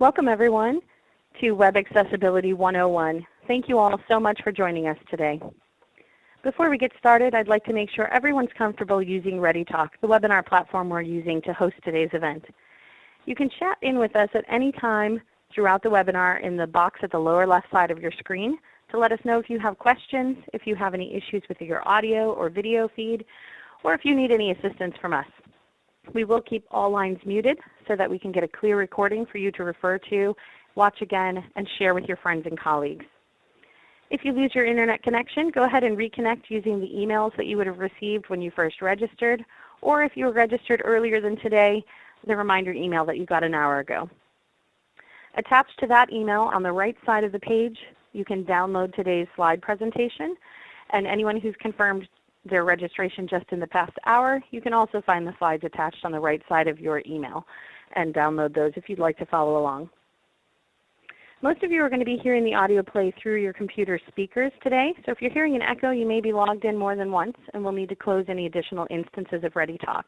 Welcome everyone to Web Accessibility 101. Thank you all so much for joining us today. Before we get started, I'd like to make sure everyone's comfortable using ReadyTalk, the webinar platform we're using to host today's event. You can chat in with us at any time throughout the webinar in the box at the lower left side of your screen to let us know if you have questions, if you have any issues with your audio or video feed, or if you need any assistance from us. We will keep all lines muted so that we can get a clear recording for you to refer to, watch again, and share with your friends and colleagues. If you lose your Internet connection, go ahead and reconnect using the emails that you would have received when you first registered, or if you were registered earlier than today, the reminder email that you got an hour ago. Attached to that email on the right side of the page, you can download today's slide presentation. And anyone who's confirmed their registration just in the past hour, you can also find the slides attached on the right side of your email and download those if you'd like to follow along. Most of you are going to be hearing the audio play through your computer speakers today. So if you're hearing an echo, you may be logged in more than once and will need to close any additional instances of ReadyTalk.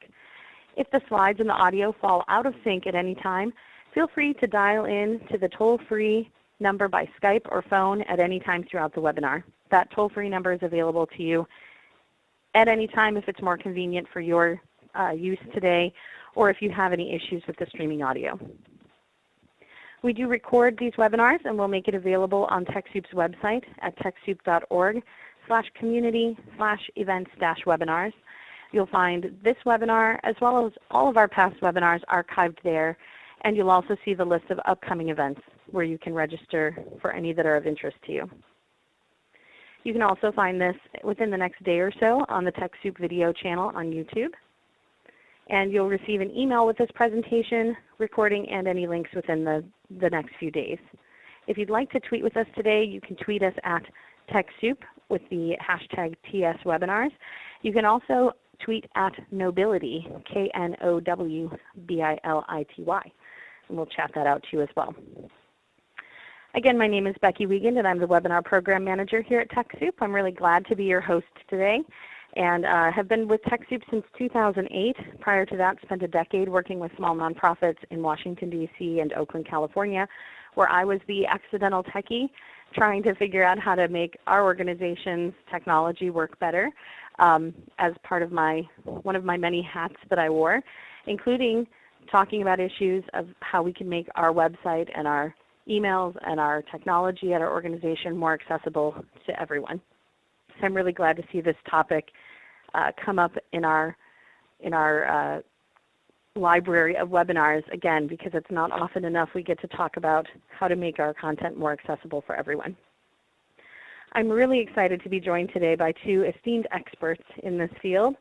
If the slides and the audio fall out of sync at any time, feel free to dial in to the toll-free number by Skype or phone at any time throughout the webinar. That toll-free number is available to you at any time if it's more convenient for your uh, use today or if you have any issues with the streaming audio. We do record these webinars and we'll make it available on TechSoup's website at TechSoup.org slash community slash events dash webinars. You'll find this webinar as well as all of our past webinars archived there and you'll also see the list of upcoming events where you can register for any that are of interest to you. You can also find this within the next day or so on the TechSoup video channel on YouTube and you'll receive an email with this presentation, recording, and any links within the, the next few days. If you'd like to tweet with us today, you can tweet us at TechSoup with the hashtag TSWebinars. You can also tweet at Knowbility, K-N-O-W-B-I-L-I-T-Y. And we'll chat that out to you as well. Again, my name is Becky Wiegand, and I'm the Webinar Program Manager here at TechSoup. I'm really glad to be your host today and uh, have been with TechSoup since 2008. Prior to that, spent a decade working with small nonprofits in Washington, D.C. and Oakland, California, where I was the accidental techie trying to figure out how to make our organization's technology work better um, as part of my one of my many hats that I wore, including talking about issues of how we can make our website and our emails and our technology at our organization more accessible to everyone. So I'm really glad to see this topic uh, come up in our, in our uh, library of webinars again because it's not often enough we get to talk about how to make our content more accessible for everyone. I'm really excited to be joined today by two esteemed experts in this field.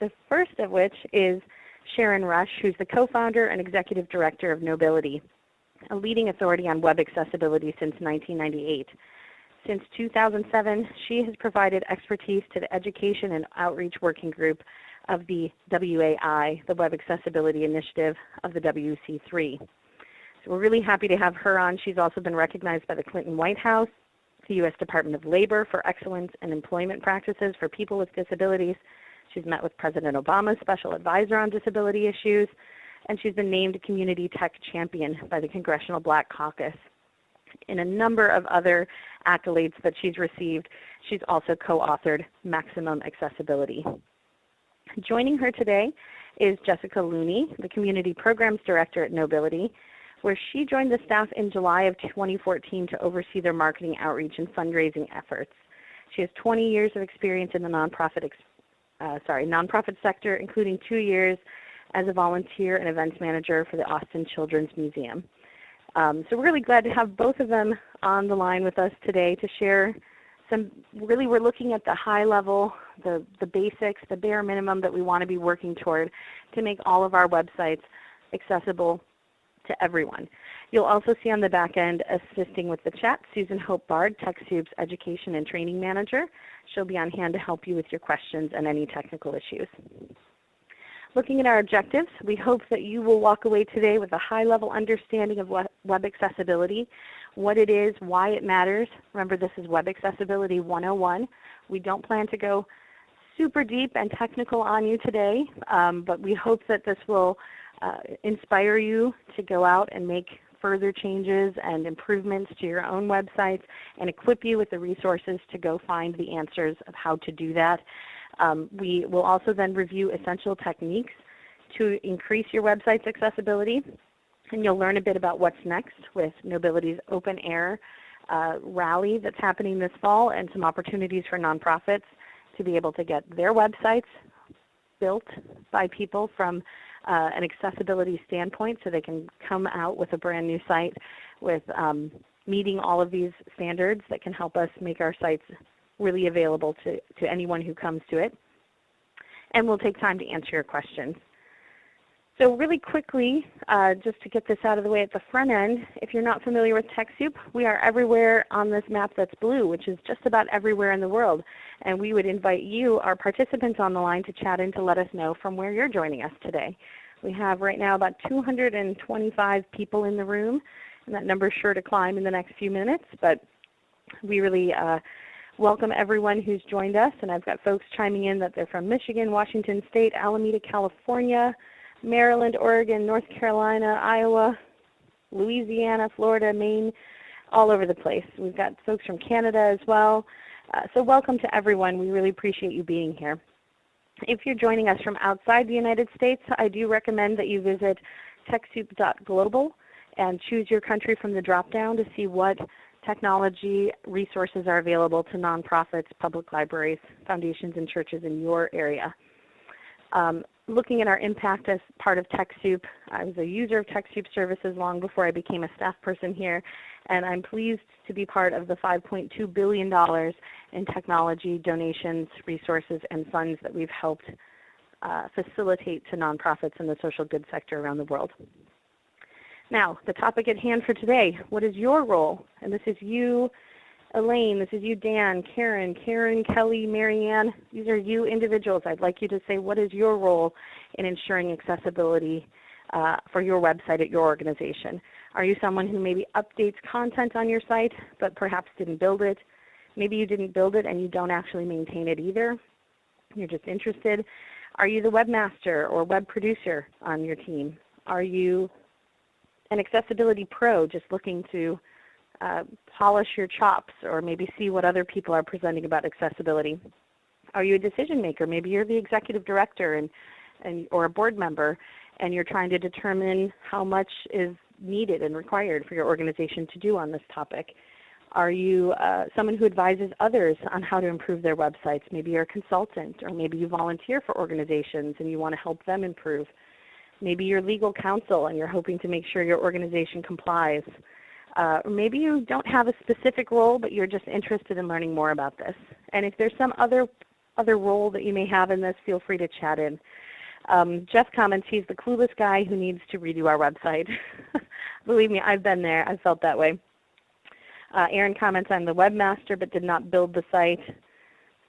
The first of which is Sharon Rush, who's the co-founder and executive director of Knowbility, a leading authority on web accessibility since 1998. Since 2007, she has provided expertise to the Education and Outreach Working Group of the WAI, the Web Accessibility Initiative of the WC3. So we're really happy to have her on. She's also been recognized by the Clinton White House, the U.S. Department of Labor for excellence in employment practices for people with disabilities. She's met with President Obama's Special Advisor on Disability Issues, and she's been named Community Tech Champion by the Congressional Black Caucus in a number of other accolades that she's received. She's also co-authored Maximum Accessibility. Joining her today is Jessica Looney, the Community Programs Director at Knowbility, where she joined the staff in July of 2014 to oversee their marketing outreach and fundraising efforts. She has 20 years of experience in the nonprofit, uh, sorry, nonprofit sector, including two years as a volunteer and events manager for the Austin Children's Museum. Um, so we're really glad to have both of them on the line with us today to share some, really we're looking at the high level, the, the basics, the bare minimum that we want to be working toward to make all of our websites accessible to everyone. You'll also see on the back end assisting with the chat Susan Hope Bard, TechSoup's Education and Training Manager. She'll be on hand to help you with your questions and any technical issues. Looking at our objectives, we hope that you will walk away today with a high-level understanding of web accessibility, what it is, why it matters. Remember, this is Web Accessibility 101. We don't plan to go super deep and technical on you today, um, but we hope that this will uh, inspire you to go out and make further changes and improvements to your own websites and equip you with the resources to go find the answers of how to do that. Um, we will also then review essential techniques to increase your website's accessibility. And you'll learn a bit about what's next with Knowbility's Open Air uh, rally that's happening this fall and some opportunities for nonprofits to be able to get their websites built by people from uh, an accessibility standpoint so they can come out with a brand new site with um, meeting all of these standards that can help us make our sites really available to, to anyone who comes to it. And we'll take time to answer your questions. So really quickly, uh, just to get this out of the way at the front end, if you're not familiar with TechSoup, we are everywhere on this map that's blue, which is just about everywhere in the world. And we would invite you, our participants on the line, to chat in to let us know from where you're joining us today. We have right now about 225 people in the room, and that number is sure to climb in the next few minutes. But we really uh, welcome everyone who's joined us, and I've got folks chiming in that they're from Michigan, Washington State, Alameda, California, Maryland, Oregon, North Carolina, Iowa, Louisiana, Florida, Maine, all over the place. We've got folks from Canada as well. Uh, so welcome to everyone. We really appreciate you being here. If you're joining us from outside the United States, I do recommend that you visit TechSoup.global and choose your country from the drop-down to see what technology resources are available to nonprofits, public libraries, foundations, and churches in your area. Um, looking at our impact as part of TechSoup, I was a user of TechSoup services long before I became a staff person here, and I'm pleased to be part of the $5.2 billion in technology donations, resources, and funds that we've helped uh, facilitate to nonprofits in the social good sector around the world. Now, the topic at hand for today, what is your role? And this is you Elaine, this is you, Dan, Karen, Karen, Kelly, Marianne. These are you individuals. I'd like you to say what is your role in ensuring accessibility uh, for your website at your organization. Are you someone who maybe updates content on your site but perhaps didn't build it? Maybe you didn't build it and you don't actually maintain it either. You're just interested. Are you the webmaster or web producer on your team? Are you an accessibility pro just looking to uh, polish your chops or maybe see what other people are presenting about accessibility? Are you a decision maker? Maybe you're the executive director and, and, or a board member and you're trying to determine how much is needed and required for your organization to do on this topic. Are you uh, someone who advises others on how to improve their websites? Maybe you're a consultant or maybe you volunteer for organizations and you want to help them improve. Maybe you're legal counsel and you're hoping to make sure your organization complies. Uh, or maybe you don't have a specific role, but you're just interested in learning more about this. And if there's some other, other role that you may have in this, feel free to chat in. Um, Jeff comments he's the clueless guy who needs to redo our website. Believe me, I've been there. I've felt that way. Uh, Aaron comments, I'm the webmaster but did not build the site.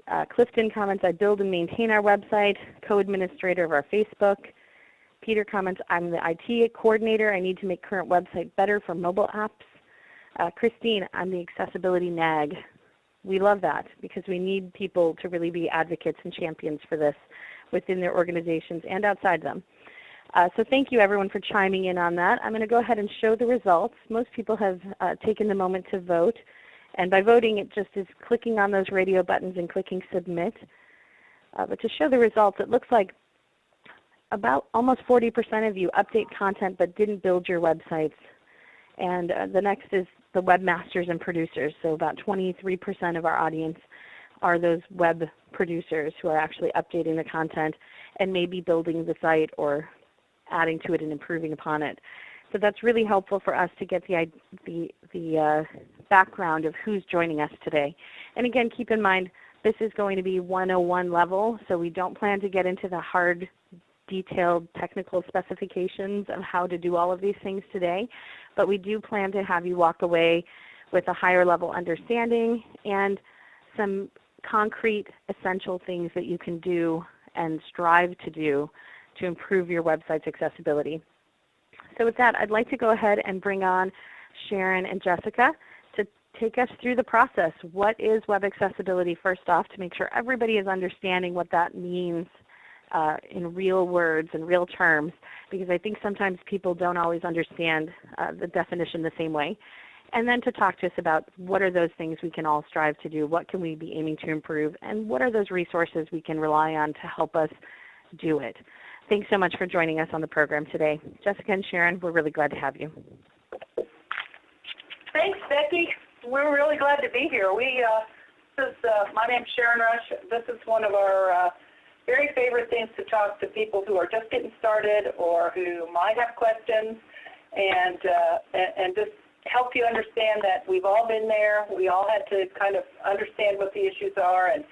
Uh, Clifton comments, I build and maintain our website, co-administrator of our Facebook. Peter comments, I'm the IT coordinator. I need to make current website better for mobile apps. Uh, Christine, I'm the accessibility nag. We love that because we need people to really be advocates and champions for this within their organizations and outside them. Uh, so thank you everyone for chiming in on that. I'm going to go ahead and show the results. Most people have uh, taken the moment to vote. And by voting, it just is clicking on those radio buttons and clicking Submit. Uh, but to show the results, it looks like about almost 40% of you update content but didn't build your websites. And uh, the next is the webmasters and producers. So about 23% of our audience are those web producers who are actually updating the content and maybe building the site or adding to it and improving upon it. So that's really helpful for us to get the, the, the uh, background of who's joining us today. And again, keep in mind, this is going to be 101 level, so we don't plan to get into the hard detailed technical specifications of how to do all of these things today, but we do plan to have you walk away with a higher level understanding and some concrete essential things that you can do and strive to do to improve your website's accessibility. So with that, I'd like to go ahead and bring on Sharon and Jessica to take us through the process. What is web accessibility first off to make sure everybody is understanding what that means uh, in real words and real terms because I think sometimes people don't always understand uh, the definition the same way. And then to talk to us about what are those things we can all strive to do, what can we be aiming to improve, and what are those resources we can rely on to help us do it. Thanks so much for joining us on the program today. Jessica and Sharon, we're really glad to have you. Thanks, Becky. We're really glad to be here. We, uh, this is, uh, my name's Sharon Rush. This is one of our uh, very favorite things to talk to people who are just getting started or who might have questions and, uh, and, and just help you understand that we've all been there. We all had to kind of understand what the issues are and,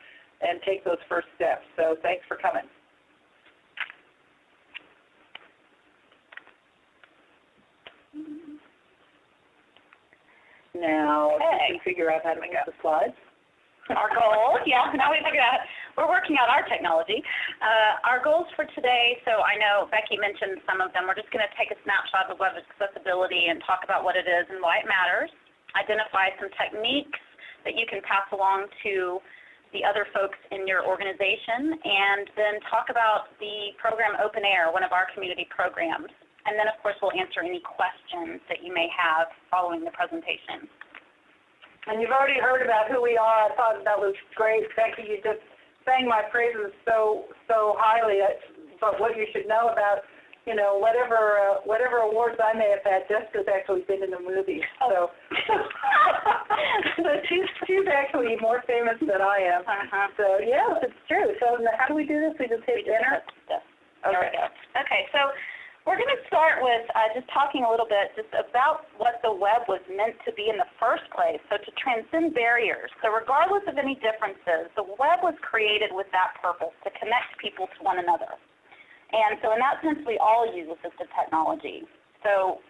and take those first steps. So thanks for coming. Now, you can figure out how to move the slides. our goals. Yeah, now we figured out, we're working out our technology. Uh, our goals for today, so I know Becky mentioned some of them. We're just going to take a snapshot of web accessibility and talk about what it is and why it matters, identify some techniques that you can pass along to the other folks in your organization, and then talk about the program Open Air, one of our community programs. And then, of course, we'll answer any questions that you may have following the presentation. And you've already heard about who we are. I thought that was great. Becky, you just sang my praises so so highly. But what you should know about, you know, whatever uh, whatever awards I may have had, Jessica's actually been in the movie. So, so she's she's actually more famous than I am. Uh-huh. So yeah, it's true. So how do we do this? We just hit enter. There we go. Okay, so we're going to start with uh, just talking a little bit just about what the web was meant to be in the first place, so to transcend barriers. So regardless of any differences, the web was created with that purpose, to connect people to one another. And so in that sense, we all use assistive technology. So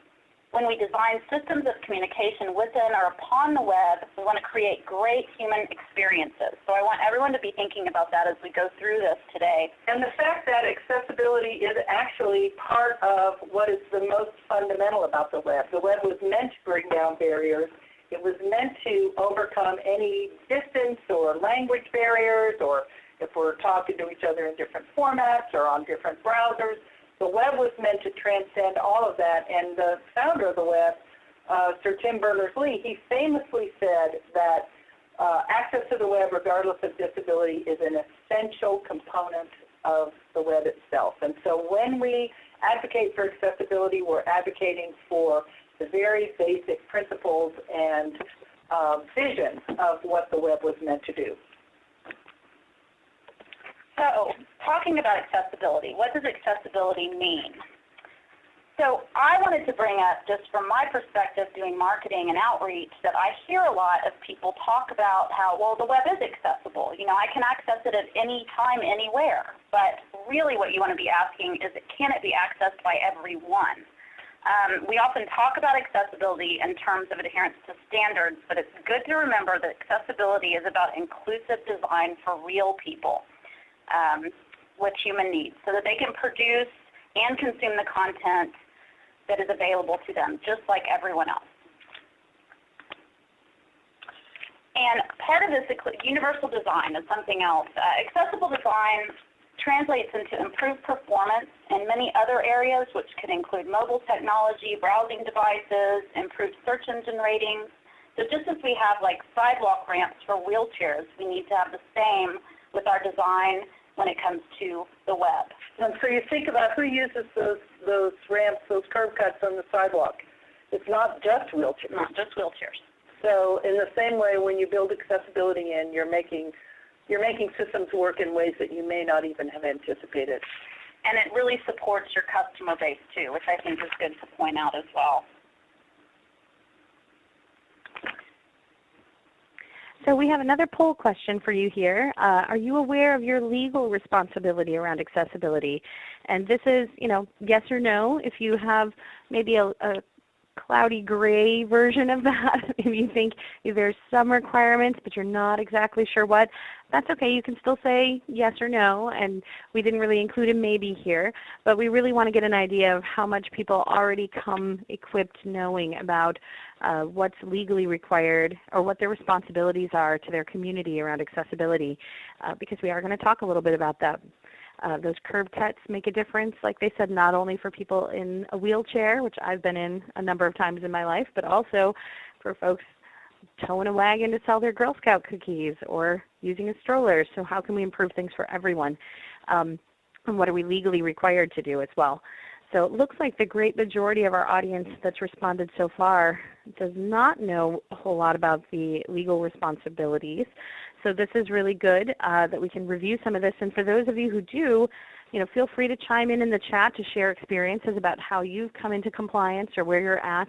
when we design systems of communication within or upon the web, we want to create great human experiences. So I want everyone to be thinking about that as we go through this today. And the fact that accessibility is actually part of what is the most fundamental about the web. The web was meant to bring down barriers. It was meant to overcome any distance or language barriers or if we're talking to each other in different formats or on different browsers, the web was meant to transcend all of that, and the founder of the web, uh, Sir Tim Berners-Lee, he famously said that uh, access to the web, regardless of disability, is an essential component of the web itself. And so when we advocate for accessibility, we're advocating for the very basic principles and uh, vision of what the web was meant to do. So, talking about accessibility, what does accessibility mean? So I wanted to bring up, just from my perspective doing marketing and outreach, that I hear a lot of people talk about how, well, the web is accessible. You know, I can access it at any time, anywhere. But really what you want to be asking is, can it be accessed by everyone? Um, we often talk about accessibility in terms of adherence to standards, but it's good to remember that accessibility is about inclusive design for real people um, with human needs so that they can produce and consume the content that is available to them, just like everyone else. And part of this universal design is something else. Uh, accessible design translates into improved performance in many other areas, which could include mobile technology, browsing devices, improved search engine ratings. So just as we have like sidewalk ramps for wheelchairs, we need to have the same with our design when it comes to the web. And so you think about who uses those those ramps, those curb cuts on the sidewalk. It's not just wheelchairs. Not just wheelchairs. So in the same way, when you build accessibility in, you're making you're making systems work in ways that you may not even have anticipated. And it really supports your customer base too, which I think is good to point out as well. So we have another poll question for you here. Uh, are you aware of your legal responsibility around accessibility? And this is, you know, yes or no. If you have maybe a, a cloudy gray version of that, if you think there's some requirements but you're not exactly sure what, that's okay. You can still say yes or no, and we didn't really include a maybe here, but we really want to get an idea of how much people already come equipped knowing about uh, what's legally required or what their responsibilities are to their community around accessibility, uh, because we are going to talk a little bit about that. Uh, those curb cuts make a difference, like they said, not only for people in a wheelchair, which I've been in a number of times in my life, but also for folks towing a wagon to sell their Girl Scout cookies or using a stroller. So how can we improve things for everyone? Um, and what are we legally required to do as well? So it looks like the great majority of our audience that's responded so far does not know a whole lot about the legal responsibilities. So this is really good uh, that we can review some of this. And for those of you who do, you know, feel free to chime in in the chat to share experiences about how you've come into compliance or where you're at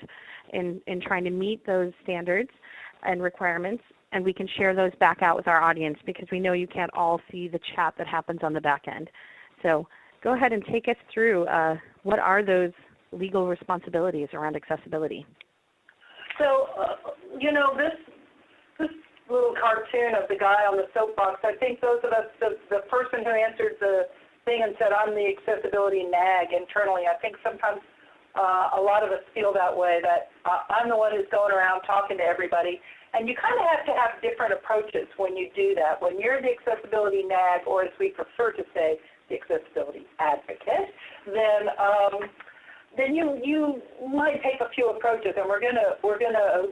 in, in trying to meet those standards and requirements. And we can share those back out with our audience because we know you can't all see the chat that happens on the back end. So go ahead and take us through uh, what are those legal responsibilities around accessibility. So, uh, you know, this this little cartoon of the guy on the soapbox, I think those of us, the, the person who answered the thing and said, I'm the accessibility nag internally, I think sometimes uh, a lot of us feel that way, that uh, I'm the one who's going around talking to everybody. And you kind of have to have different approaches when you do that. When you're the accessibility nag, or as we prefer to say, the accessibility advocate, then um, then you you might take a few approaches, and we're gonna we're gonna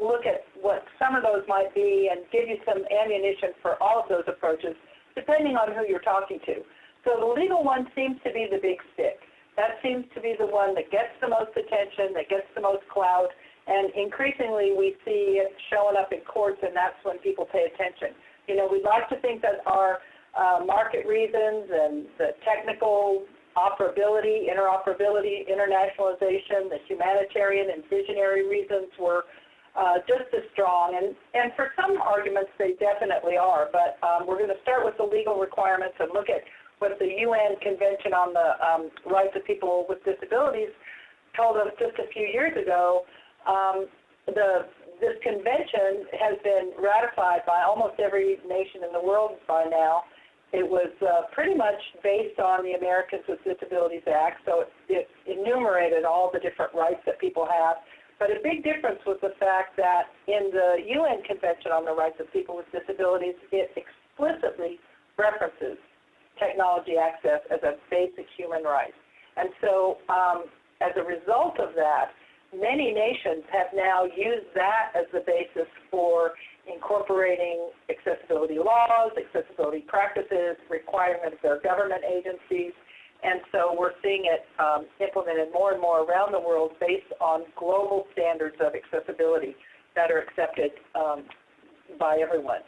look at what some of those might be and give you some ammunition for all of those approaches, depending on who you're talking to. So the legal one seems to be the big stick. That seems to be the one that gets the most attention, that gets the most clout, and increasingly we see it showing up in courts, and that's when people pay attention. You know, we'd like to think that our market reasons and the technical operability, interoperability, internationalization, the humanitarian and visionary reasons were uh, just as strong. And, and for some arguments, they definitely are. But um, we're going to start with the legal requirements and look at what the UN Convention on the um, Rights of People with Disabilities told us just a few years ago. Um, the, this convention has been ratified by almost every nation in the world by now. It was uh, pretty much based on the Americans with Disabilities Act, so it, it enumerated all the different rights that people have. But a big difference was the fact that in the UN Convention on the Rights of People with Disabilities, it explicitly references technology access as a basic human right. And so um, as a result of that, many nations have now used that as the basis for incorporating accessibility laws, accessibility practices, requirements of government agencies, and so we're seeing it um, implemented more and more around the world based on global standards of accessibility that are accepted um, by everyone.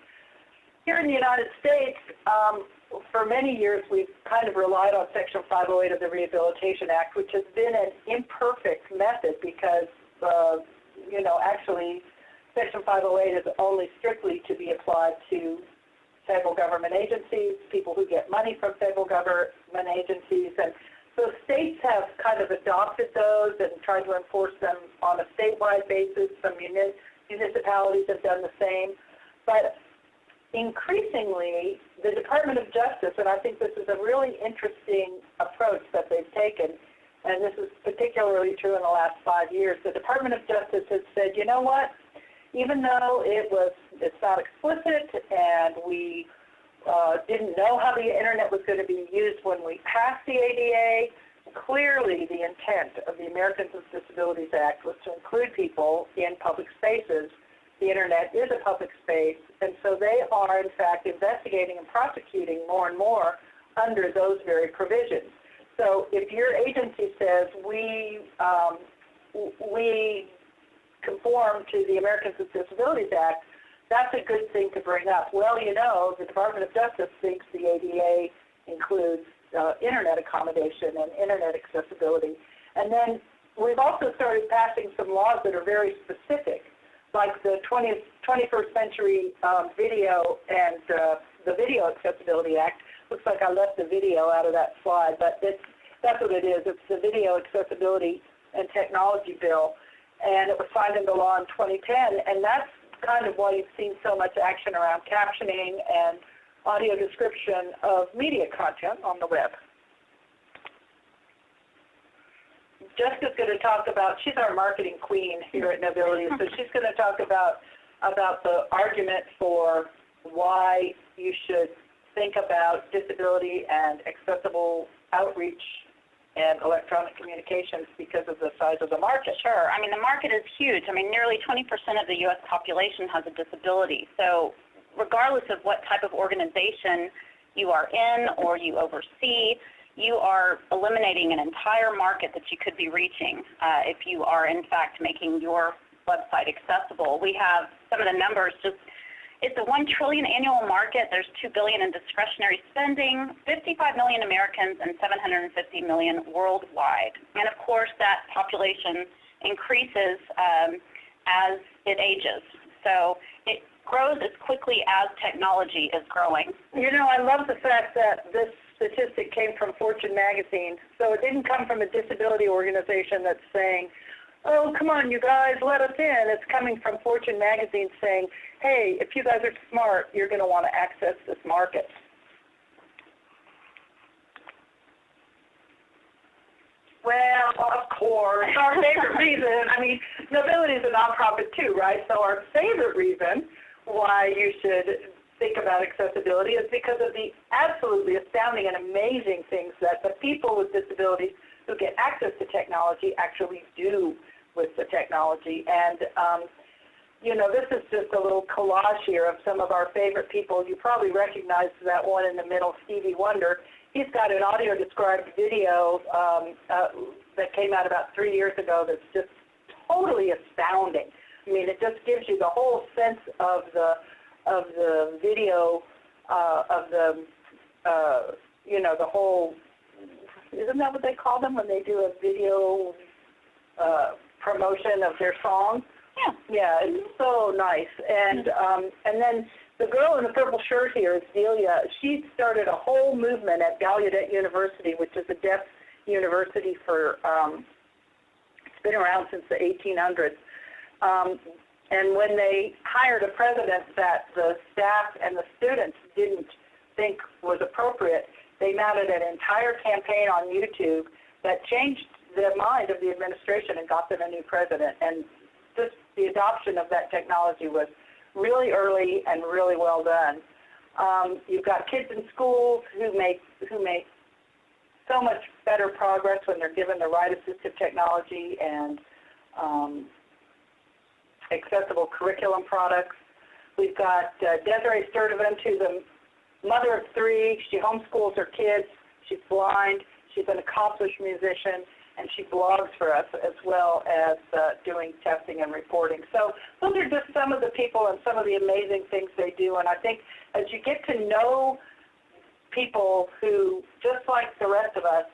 Here in the United States, um, for many years we've kind of relied on Section 508 of the Rehabilitation Act, which has been an imperfect method because, uh, you know, actually Section 508 is only strictly to be applied to federal government agencies, people who get money from federal government agencies, and so states have kind of adopted those and tried to enforce them on a statewide basis. Some municipalities have done the same. But increasingly, the Department of Justice, and I think this is a really interesting approach that they've taken, and this is particularly true in the last five years, the Department of Justice has said, you know what, even though it was, it's not explicit and we uh, didn't know how the internet was going to be used when we passed the ADA, clearly the intent of the Americans with Disabilities Act was to include people in public spaces the internet is a public space, and so they are, in fact, investigating and prosecuting more and more under those very provisions. So if your agency says we um, we conform to the Americans with Disabilities Act, that's a good thing to bring up. Well, you know, the Department of Justice thinks the ADA includes uh, internet accommodation and internet accessibility. And then we've also started passing some laws that are very specific like the 20th, 21st Century um, Video and uh, the Video Accessibility Act. Looks like I left the video out of that slide, but it's, that's what it is. It's the Video Accessibility and Technology Bill, and it was signed into law in 2010, and that's kind of why you've seen so much action around captioning and audio description of media content on the web. Jessica's going to talk about, she's our marketing queen here at Knowbility, so she's going to talk about, about the argument for why you should think about disability and accessible outreach and electronic communications because of the size of the market. Sure. I mean, the market is huge. I mean, nearly 20% of the U.S. population has a disability. So regardless of what type of organization you are in or you oversee, you are eliminating an entire market that you could be reaching uh, if you are, in fact, making your website accessible. We have some of the numbers just it's a 1 trillion annual market. There's 2 billion in discretionary spending, 55 million Americans and 750 million worldwide. And of course that population increases um, as it ages. So it grows as quickly as technology is growing. You know, I love the fact that this statistic came from Fortune magazine. So it didn't come from a disability organization that's saying, oh, come on, you guys, let us in. It's coming from Fortune magazine saying, hey, if you guys are smart, you're going to want to access this market. Well, of course, our favorite reason, I mean, Knowbility is a nonprofit too, right? So our favorite reason why you should think about accessibility is because of the absolutely astounding and amazing things that the people with disabilities who get access to technology actually do with the technology. And, um, you know, this is just a little collage here of some of our favorite people. You probably recognize that one in the middle, Stevie Wonder. He's got an audio described video um, uh, that came out about three years ago that's just totally astounding. I mean, it just gives you the whole sense of the of the video uh, of the uh, you know the whole. Isn't that what they call them when they do a video uh, promotion of their song. Yeah. Yeah, it's so nice. And um, and then the girl in the purple shirt here is Delia. She started a whole movement at Gallaudet University, which is a deaf university for um, it's been around since the 1800s. Um, and when they hired a president that the staff and the students didn't think was appropriate, they mounted an entire campaign on YouTube that changed the mind of the administration and got them a new president. And the adoption of that technology was really early and really well done. Um, you've got kids in schools who make who make so much better progress when they're given the right assistive technology and um, accessible curriculum products. We've got uh, Desiree Sturdivant, who's a mother of three. She homeschools her kids. She's blind. She's an accomplished musician and she blogs for us as well as uh, doing testing and reporting. So those are just some of the people and some of the amazing things they do. And I think as you get to know people who, just like the rest of us,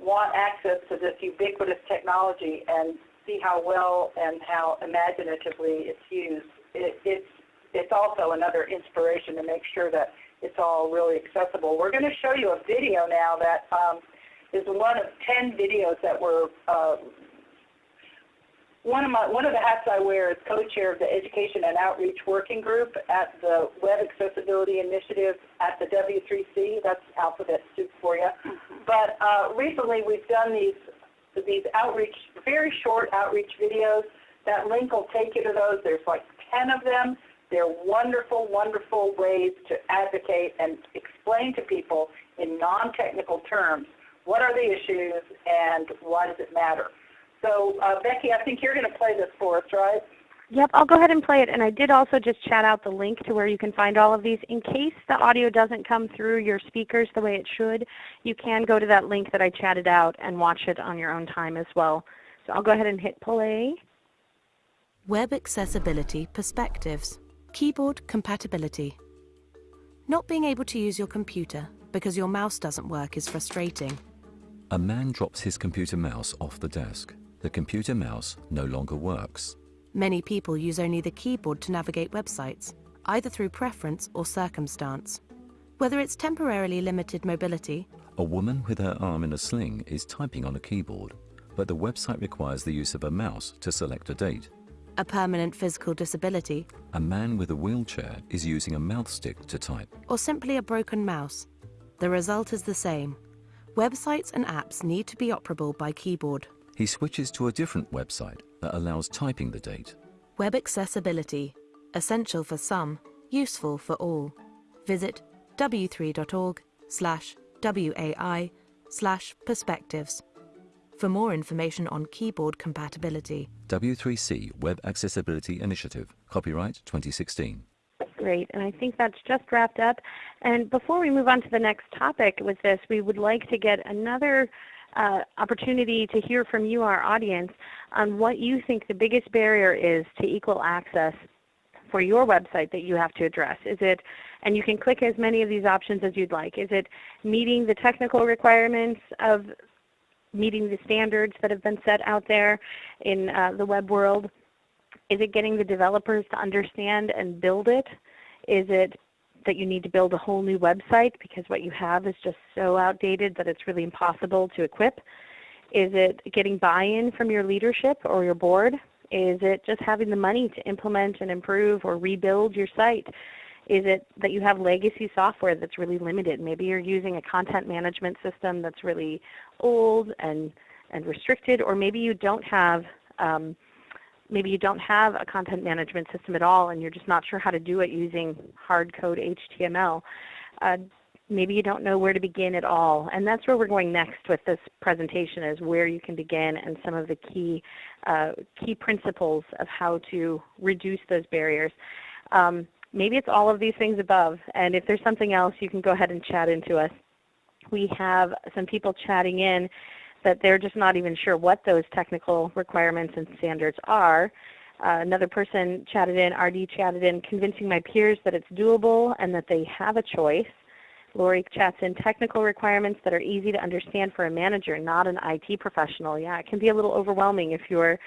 want access to this ubiquitous technology and see how well and how imaginatively it's used, it, it's, it's also another inspiration to make sure that it's all really accessible. We're going to show you a video now that um, is one of 10 videos that were uh, one of my one of the hats I wear is co-chair of the Education and Outreach Working Group at the Web Accessibility Initiative at the W3C. That's alphabet soup for you. Mm-hmm. But uh, recently we've done these these outreach, very short outreach videos. That link will take you to those. There's like 10 of them. They're wonderful, wonderful ways to advocate and explain to people in non-technical terms what are the issues, and why does it matter? So uh, Becky, I think you're going to play this for us, right? Yep, I'll go ahead and play it. And I did also just chat out the link to where you can find all of these. In case the audio doesn't come through your speakers the way it should, you can go to that link that I chatted out and watch it on your own time as well. So I'll go ahead and hit play. Web Accessibility Perspectives Keyboard Compatibility Not being able to use your computer because your mouse doesn't work is frustrating. A man drops his computer mouse off the desk. The computer mouse no longer works. Many people use only the keyboard to navigate websites, either through preference or circumstance. Whether it's temporarily limited mobility, A woman with her arm in a sling is typing on a keyboard, but the website requires the use of a mouse to select a date. a permanent physical disability, A man with a wheelchair is using a mouth stick to type. or simply a broken mouse, the result is the same. Websites and apps need to be operable by keyboard. He switches to a different website that allows typing the date. Web accessibility, essential for some, useful for all. Visit w3.org slash WAI slash perspectives for more information on keyboard compatibility. W3C Web Accessibility Initiative, copyright 2016. Great, and I think that's just wrapped up. And before we move on to the next topic with this, we would like to get another uh, opportunity to hear from you, our audience, on what you think the biggest barrier is to equal access for your website that you have to address. Is it, and you can click as many of these options as you'd like. Is it meeting the technical requirements of meeting the standards that have been set out there in uh, the web world? Is it getting the developers to understand and build it? Is it that you need to build a whole new website because what you have is just so outdated that it's really impossible to equip? Is it getting buy-in from your leadership or your board? Is it just having the money to implement and improve or rebuild your site? Is it that you have legacy software that's really limited? Maybe you're using a content management system that's really old and, and restricted, or maybe you don't have um, maybe you don't have a content management system at all and you're just not sure how to do it using hard code HTML. Uh, maybe you don't know where to begin at all. And that's where we're going next with this presentation is where you can begin and some of the key, uh, key principles of how to reduce those barriers. Um, maybe it's all of these things above. And if there's something else, you can go ahead and chat into us. We have some people chatting in that they're just not even sure what those technical requirements and standards are. Uh, another person chatted in, RD chatted in, convincing my peers that it's doable and that they have a choice. Lori chats in technical requirements that are easy to understand for a manager, not an IT professional. Yeah, it can be a little overwhelming if you're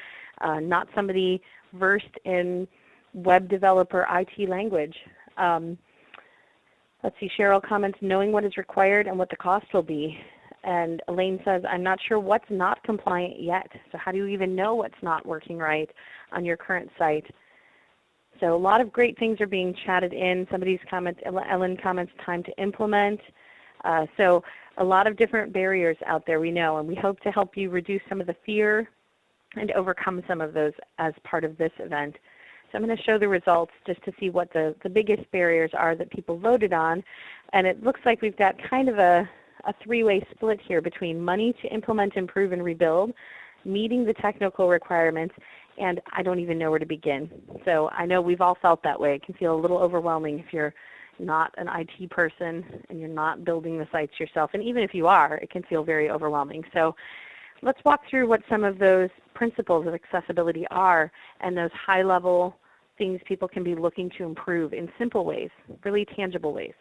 uh, not somebody versed in web developer IT language. Um, let's see, Cheryl comments, knowing what is required and what the cost will be. And Elaine says, I'm not sure what's not compliant yet. So how do you even know what's not working right on your current site? So a lot of great things are being chatted in. Somebody's comment, Ellen comments, time to implement. Uh, so a lot of different barriers out there we know, and we hope to help you reduce some of the fear and overcome some of those as part of this event. So I'm going to show the results just to see what the, the biggest barriers are that people voted on. And it looks like we've got kind of a, a three-way split here between money to implement, improve, and rebuild, meeting the technical requirements, and I don't even know where to begin. So I know we've all felt that way. It can feel a little overwhelming if you're not an IT person and you're not building the sites yourself. And even if you are, it can feel very overwhelming. So let's walk through what some of those principles of accessibility are and those high-level things people can be looking to improve in simple ways, really tangible ways.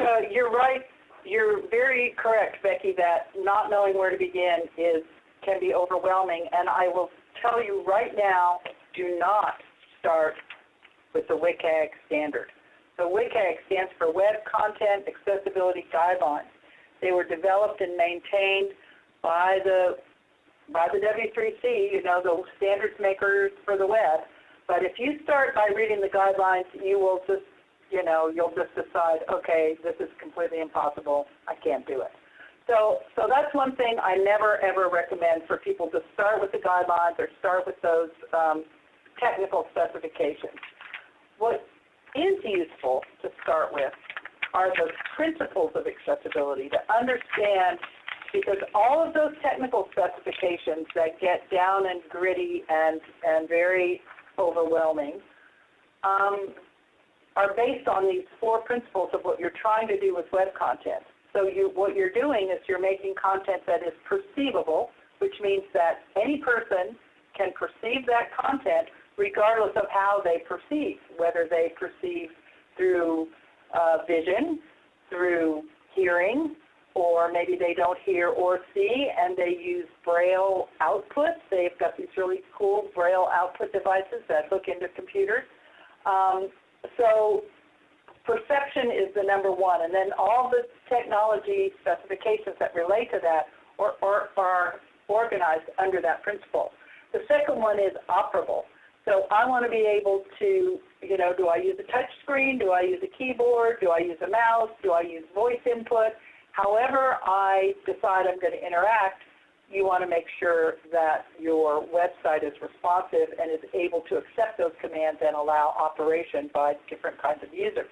Uh, you're right. You're very correct, Becky, that not knowing where to begin is can be overwhelming. And I will tell you right now, do not start with the WCAG standard. So WCAG stands for Web Content Accessibility Guidelines. They were developed and maintained by the by the W3C, you know, the standards makers for the web. But if you start by reading the guidelines, you will just you know, you'll just decide, okay, this is completely impossible. I can't do it. So, so that's one thing I never ever recommend for people to start with the guidelines or start with those um, technical specifications. What is useful to start with are the principles of accessibility to understand because all of those technical specifications that get down and gritty and, and very overwhelming um, are based on these four principles of what you're trying to do with web content. So you, what you're doing is you're making content that is perceivable, which means that any person can perceive that content regardless of how they perceive, whether they perceive through uh, vision, through hearing, or maybe they don't hear or see and they use Braille outputs. They've got these really cool Braille output devices that hook into computers. Um, so perception is the number one, and then all the technology specifications that relate to that are, are, are organized under that principle. The second one is operable. So I want to be able to, you know, do I use a touch screen? Do I use a keyboard? Do I use a mouse? Do I use voice input? However I decide I'm going to interact, you want to make sure that your website is responsive and is able to accept those commands and allow operation by different kinds of users.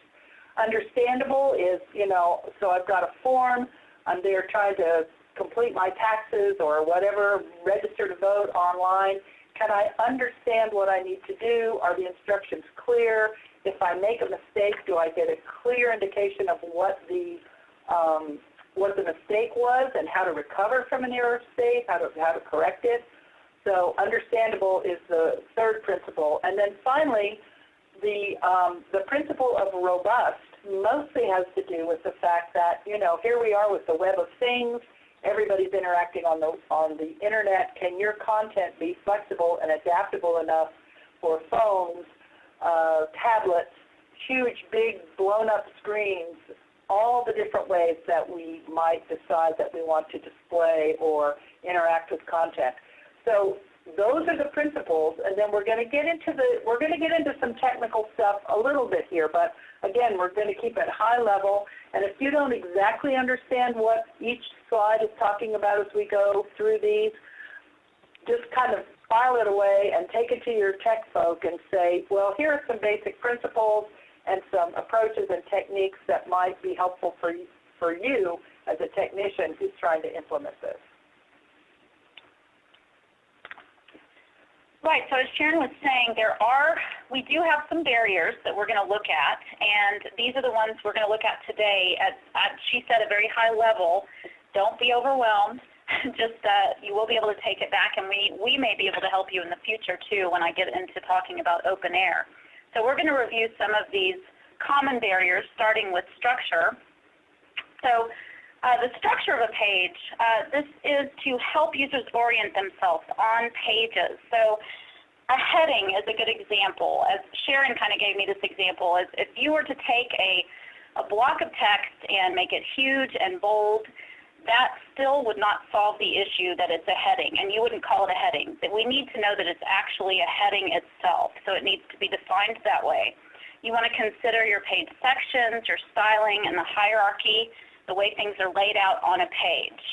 Understandable is, you know, so I've got a form, I'm there trying to complete my taxes or whatever, register to vote online. Can I understand what I need to do? Are the instructions clear? If I make a mistake, do I get a clear indication of what the um, what the mistake was and how to recover from an error state, how to, how to correct it. So understandable is the third principle. And then finally, the, um, the principle of robust mostly has to do with the fact that, you know, here we are with the web of things, everybody's interacting on the, on the internet. Can your content be flexible and adaptable enough for phones, uh, tablets, huge, big, blown up screens, all the different ways that we might decide that we want to display or interact with content. So those are the principles, and then we're going to get into the we're going to get into some technical stuff a little bit here, but again, we're going to keep it high level. And if you don't exactly understand what each slide is talking about as we go through these, just kind of file it away and take it to your tech folk and say, well, here are some basic principles and some approaches and techniques that might be helpful for you, for you as a technician who's trying to implement this. Right, so as Sharon was saying, there are, we do have some barriers that we're going to look at, and these are the ones we're going to look at today. At, at she said a very high level, don't be overwhelmed. Just uh, you will be able to take it back, and we, we may be able to help you in the future too when I get into talking about OpenAIR. So we're going to review some of these common barriers, starting with structure. So uh, the structure of a page, uh, this is to help users orient themselves on pages. So a heading is a good example. As Sharon kind of gave me this example, is if you were to take a, a block of text and make it huge and bold, that still would not solve the issue that it's a heading, and you wouldn't call it a heading. We need to know that it's actually a heading itself, so it needs to be defined that way. You want to consider your page sections, your styling, and the hierarchy, the way things are laid out on a page.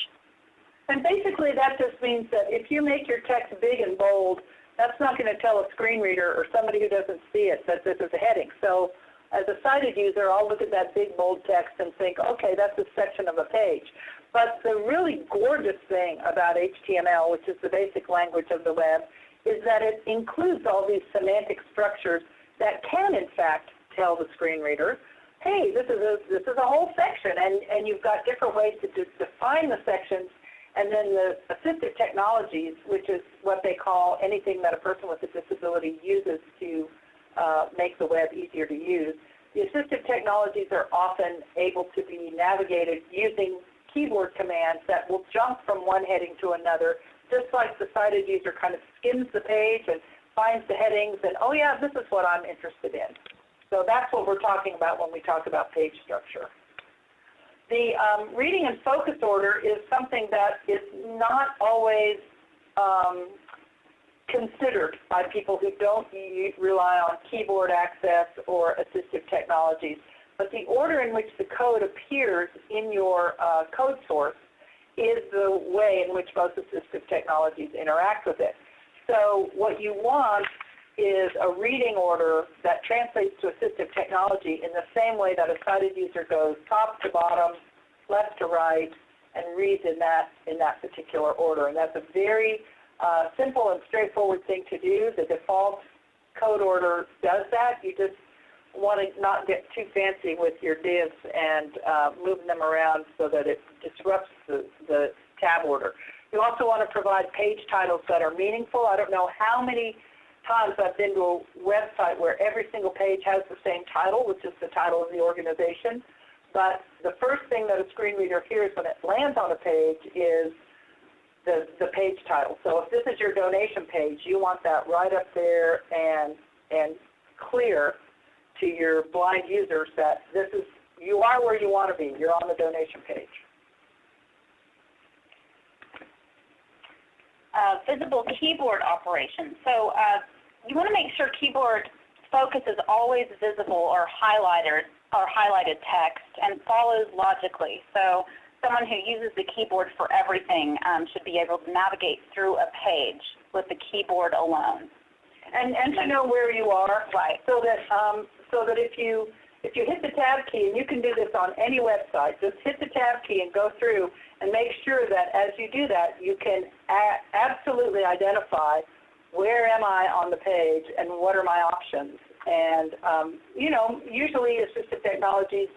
And basically that just means that if you make your text big and bold, that's not going to tell a screen reader or somebody who doesn't see it that this is a heading. So as a sighted user, I'll look at that big bold text and think, okay, that's a section of a page. But the really gorgeous thing about HTML, which is the basic language of the web, is that it includes all these semantic structures that can, in fact, tell the screen reader, hey, this is a, this is a whole section, and, and you've got different ways to define the sections, and then the assistive technologies, which is what they call anything that a person with a disability uses to uh, make the web easier to use. The assistive technologies are often able to be navigated using keyboard commands that will jump from one heading to another, just like the sighted user kind of skims the page and finds the headings and, oh yeah, this is what I'm interested in. So that's what we're talking about when we talk about page structure. The um, reading and focus order is something that is not always um, considered by people who don't rely on keyboard access or assistive technologies. But the order in which the code appears in your uh, code source is the way in which most assistive technologies interact with it. So what you want is a reading order that translates to assistive technology in the same way that a sighted user goes top to bottom, left to right, and reads in that, in that particular order. And that's a very uh, simple and straightforward thing to do. The default code order does that. You just want to not get too fancy with your divs and uh, moving them around so that it disrupts the, the tab order. You also want to provide page titles that are meaningful. I don't know how many times I've been to a website where every single page has the same title, which is the title of the organization. But the first thing that a screen reader hears when it lands on a page is the, the page title. So if this is your donation page, you want that right up there and, and clear to your blind users that this is you are where you want to be. You're on the donation page. Uh, visible keyboard operation. So uh, you want to make sure keyboard focus is always visible or highlighted or highlighted text and follows logically. So someone who uses the keyboard for everything um, should be able to navigate through a page with the keyboard alone. And, and to know where you are. Right. So that, um, so that if you, if you hit the tab key, and you can do this on any website, just hit the tab key and go through and make sure that as you do that, you can absolutely identify where am I on the page and what are my options. And, um, you know, usually assistive technologies,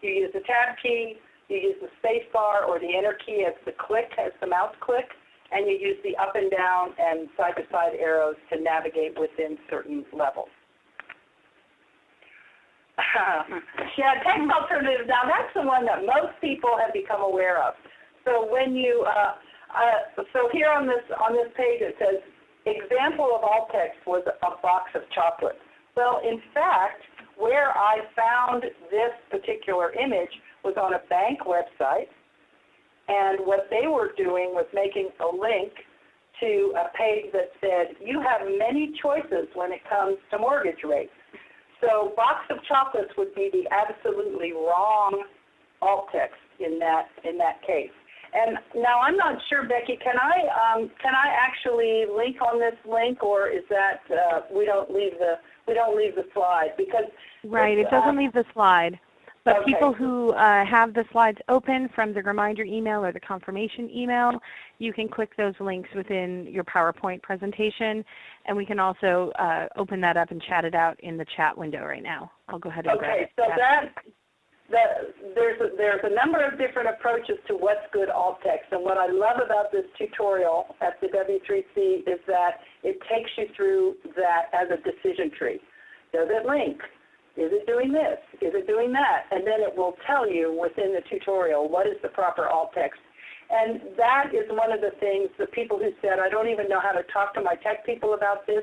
you use the tab key, you use the space bar or the enter key as the click, as the mouse click, and you use the up and down and side-to-side arrows to navigate within certain levels. Yeah, text alternatives. Now that's the one that most people have become aware of. So when you, uh, uh, so here on this on this page it says, example of alt text was a box of chocolates. Well, in fact, where I found this particular image was on a bank website, and what they were doing was making a link to a page that said, you have many choices when it comes to mortgage rates. So box of chocolates would be the absolutely wrong alt text in that in that case. And now I'm not sure, Becky. Can I um, can I actually link on this link, or is that uh, we don't leave the we don't leave the slide because Right, it doesn't uh, leave the slide. But Okay. people who uh, have the slides open from the reminder email or the confirmation email, you can click those links within your PowerPoint presentation, and we can also uh, open that up and chat it out in the chat window right now. I'll go ahead and Okay, so Grab that, that, there's, a- there's a number of different approaches to what's good alt text. And what I love about this tutorial at the W3C is that it takes you through that as a decision tree. Does it link? Is it doing this? Is it doing that? And then it will tell you within the tutorial what is the proper alt text. And that is one of the things, the people who said, I don't even know how to talk to my tech people about this,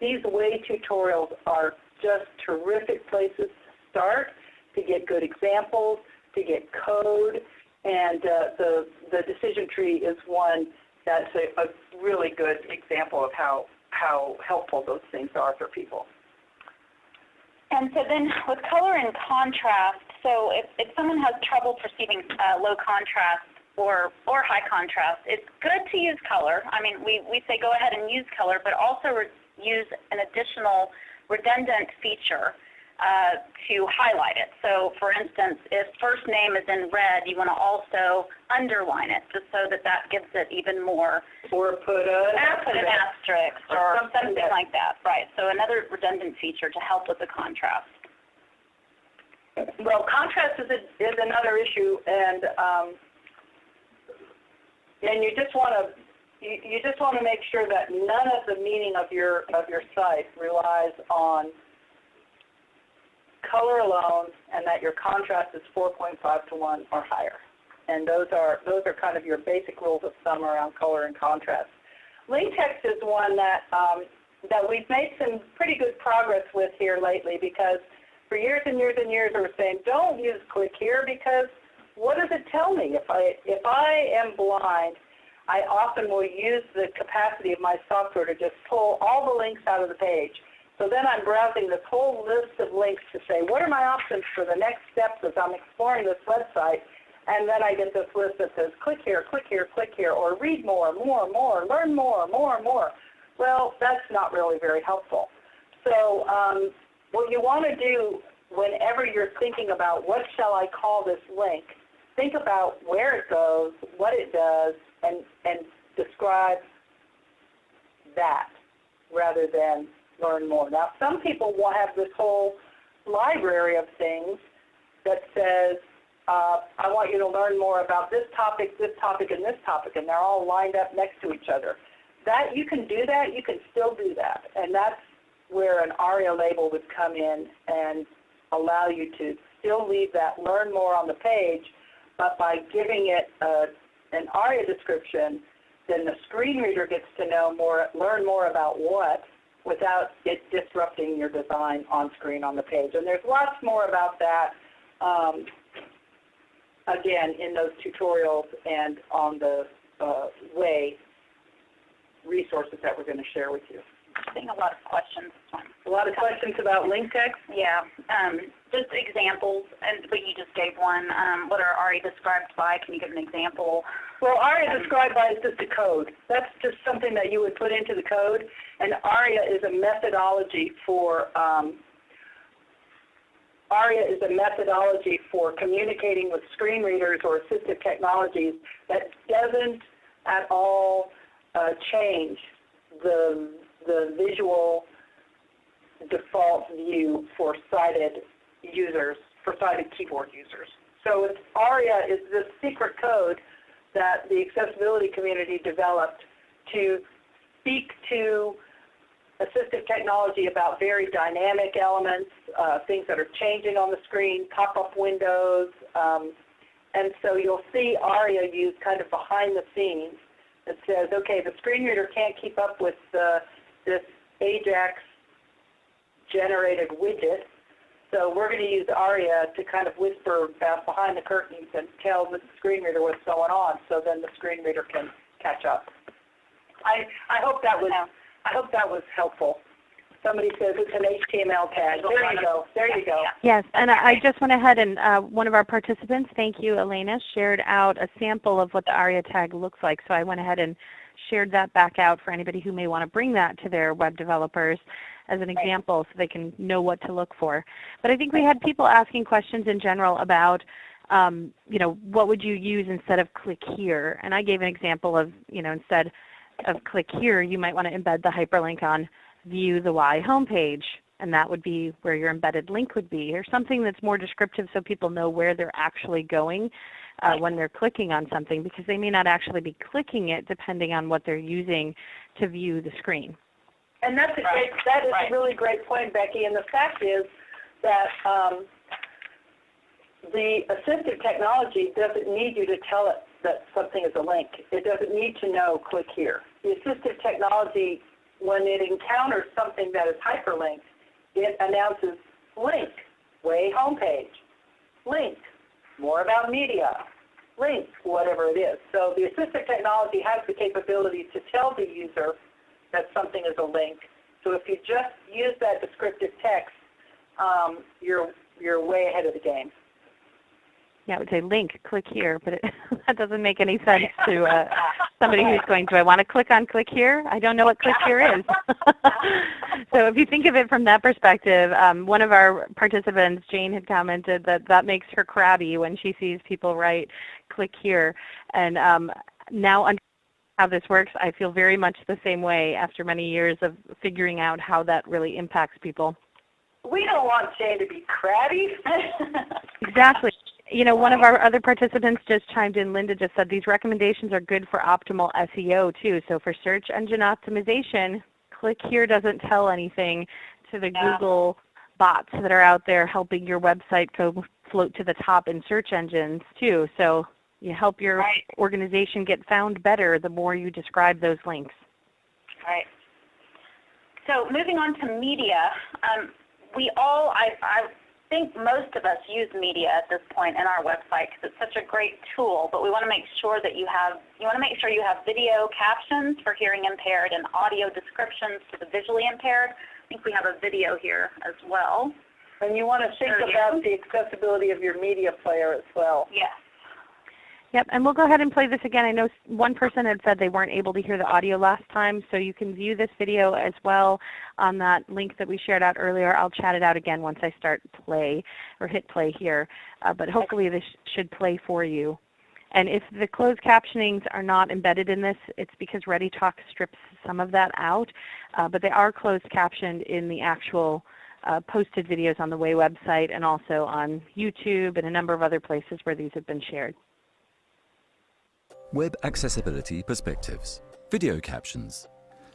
these WAI tutorials are just terrific places to start, to get good examples, to get code, and uh, the, the decision tree is one that's a, a really good example of how, how helpful those things are for people. And so then with color and contrast, so if, if someone has trouble perceiving uh, low contrast or, or high contrast, it's good to use color. I mean, we, we say go ahead and use color, but also use an additional redundant feature uh, to highlight it. So for instance, if first name is in red, you want to also underline it just so that that gives it even more Or put a, or put an asterisk Or or something something like that, right. So another redundant feature to help with the contrast. Well, contrast is, a, is another issue, and um, and you just want to you, you just want to make sure that none of the meaning of your of your site relies on color alone, and that your contrast is 4.5 to 1 or higher. And those are those are kind of your basic rules of thumb around color and contrast. Link text is one that um, that we've made some pretty good progress with here lately because for years and years and years we were saying don't use click here because what does it tell me if I if I am blind I often will use the capacity of my software to just pull all the links out of the page. So then I'm browsing this whole list of links to say, what are my options for the next steps as I'm exploring this website? And then I get this list that says, click here, click here, click here, or read more, more, more, learn more, more, more. Well, that's not really very helpful. So um, what you want to do whenever you're thinking about what shall I call this link, think about where it goes, what it does, and, and describe that rather than learn more. Now, some people will have this whole library of things that says, uh, I want you to learn more about this topic, this topic, and this topic, and they're all lined up next to each other. That you can do that, you can still do that, and that's where an ARIA label would come in and allow you to still leave that learn more on the page, but by giving it a, an ARIA description, then the screen reader gets to know more, learn more about what, without it disrupting your design on screen on the page. And there's lots more about that, um, again, in those tutorials and on the uh, WAI resources that we're going to share with you. Getting a lot of questions this one. A lot of questions about link text. Yeah, um, just examples, and but you just gave one. Um, what are ARIA described by? Can you give an example? Well, ARIA described by is just a code. That's just something that you would put into the code, and ARIA is a methodology for um, ARIA is a methodology for communicating with screen readers or assistive technologies that doesn't at all uh, change the, the visual default view for sighted users, for sighted keyboard users. So it's, ARIA is this secret code that the accessibility community developed to speak to assistive technology about very dynamic elements, uh, things that are changing on the screen, pop-up windows. Um, and so you'll see ARIA used kind of behind the scenes that says, okay, the screen reader can't keep up with uh, this AJAX generated widget, so we're going to use ARIA to kind of whisper behind the curtains and tell the screen reader what's going on so then the screen reader can catch up. I, I hope that was I hope that was helpful. Somebody says it's an HTML tag. There you go. There you go. Yes, and I just went ahead and uh, one of our participants, thank you, Elena, shared out a sample of what the ARIA tag looks like. So I went ahead and shared that back out for anybody who may want to bring that to their web developers as an example so they can know what to look for. But I think we had people asking questions in general about um, you know, what would you use instead of click here? And I gave an example of, you know, instead of click here, you might want to embed the hyperlink on view the Y homepage, and that would be where your embedded link would be, or something that's more descriptive so people know where they're actually going uh, when they're clicking on something, because they may not actually be clicking it depending on what they're using to view the screen. And that's a great, that is a really great point, Becky. And the fact is that um, the assistive technology doesn't need you to tell it that something is a link. It doesn't need to know click here. The assistive technology when it encounters something that is hyperlinked, it announces link, WAI homepage, link, more about media, link, whatever it is. So the assistive technology has the capability to tell the user that something is a link. So if you just use that descriptive text, um, you're, you're way ahead of the game. Yeah, it would say link, click here, but it, that doesn't make any sense to uh, somebody who's going, do I want to click on click here? I don't know what click here is. so if you think of it from that perspective, um, one of our participants, Jane, had commented that that makes her crabby when she sees people write click here. And um, now on how this works, I feel very much the same way after many years of figuring out how that really impacts people. We don't want Jane to be crabby. exactly you know, one of our other participants just chimed in, Linda just said these recommendations are good for optimal SEO too. So for search engine optimization, click here doesn't tell anything to the yeah. Google bots that are out there helping your website go float to the top in search engines too. So you help your right. organization get found better the more you describe those links. Right. So moving on to media, um, we all, I, I think most of us use media at this point in our website because it's such a great tool, but we want to make sure that you have, you want to make sure you have video captions for hearing impaired and audio descriptions for the visually impaired. I think we have a video here as well. And you want to think about the accessibility of your media player as well. Yes. Yep, and we'll go ahead and play this again. I know one person had said they weren't able to hear the audio last time, so you can view this video as well on that link that we shared out earlier. I'll chat it out again once I start play or hit play here, uh, but hopefully this should play for you. And if the closed captionings are not embedded in this, it's because ReadyTalk strips some of that out, uh, but they are closed captioned in the actual uh, posted videos on the WAI website and also on YouTube and a number of other places where these have been shared. Web Accessibility Perspectives Video Captions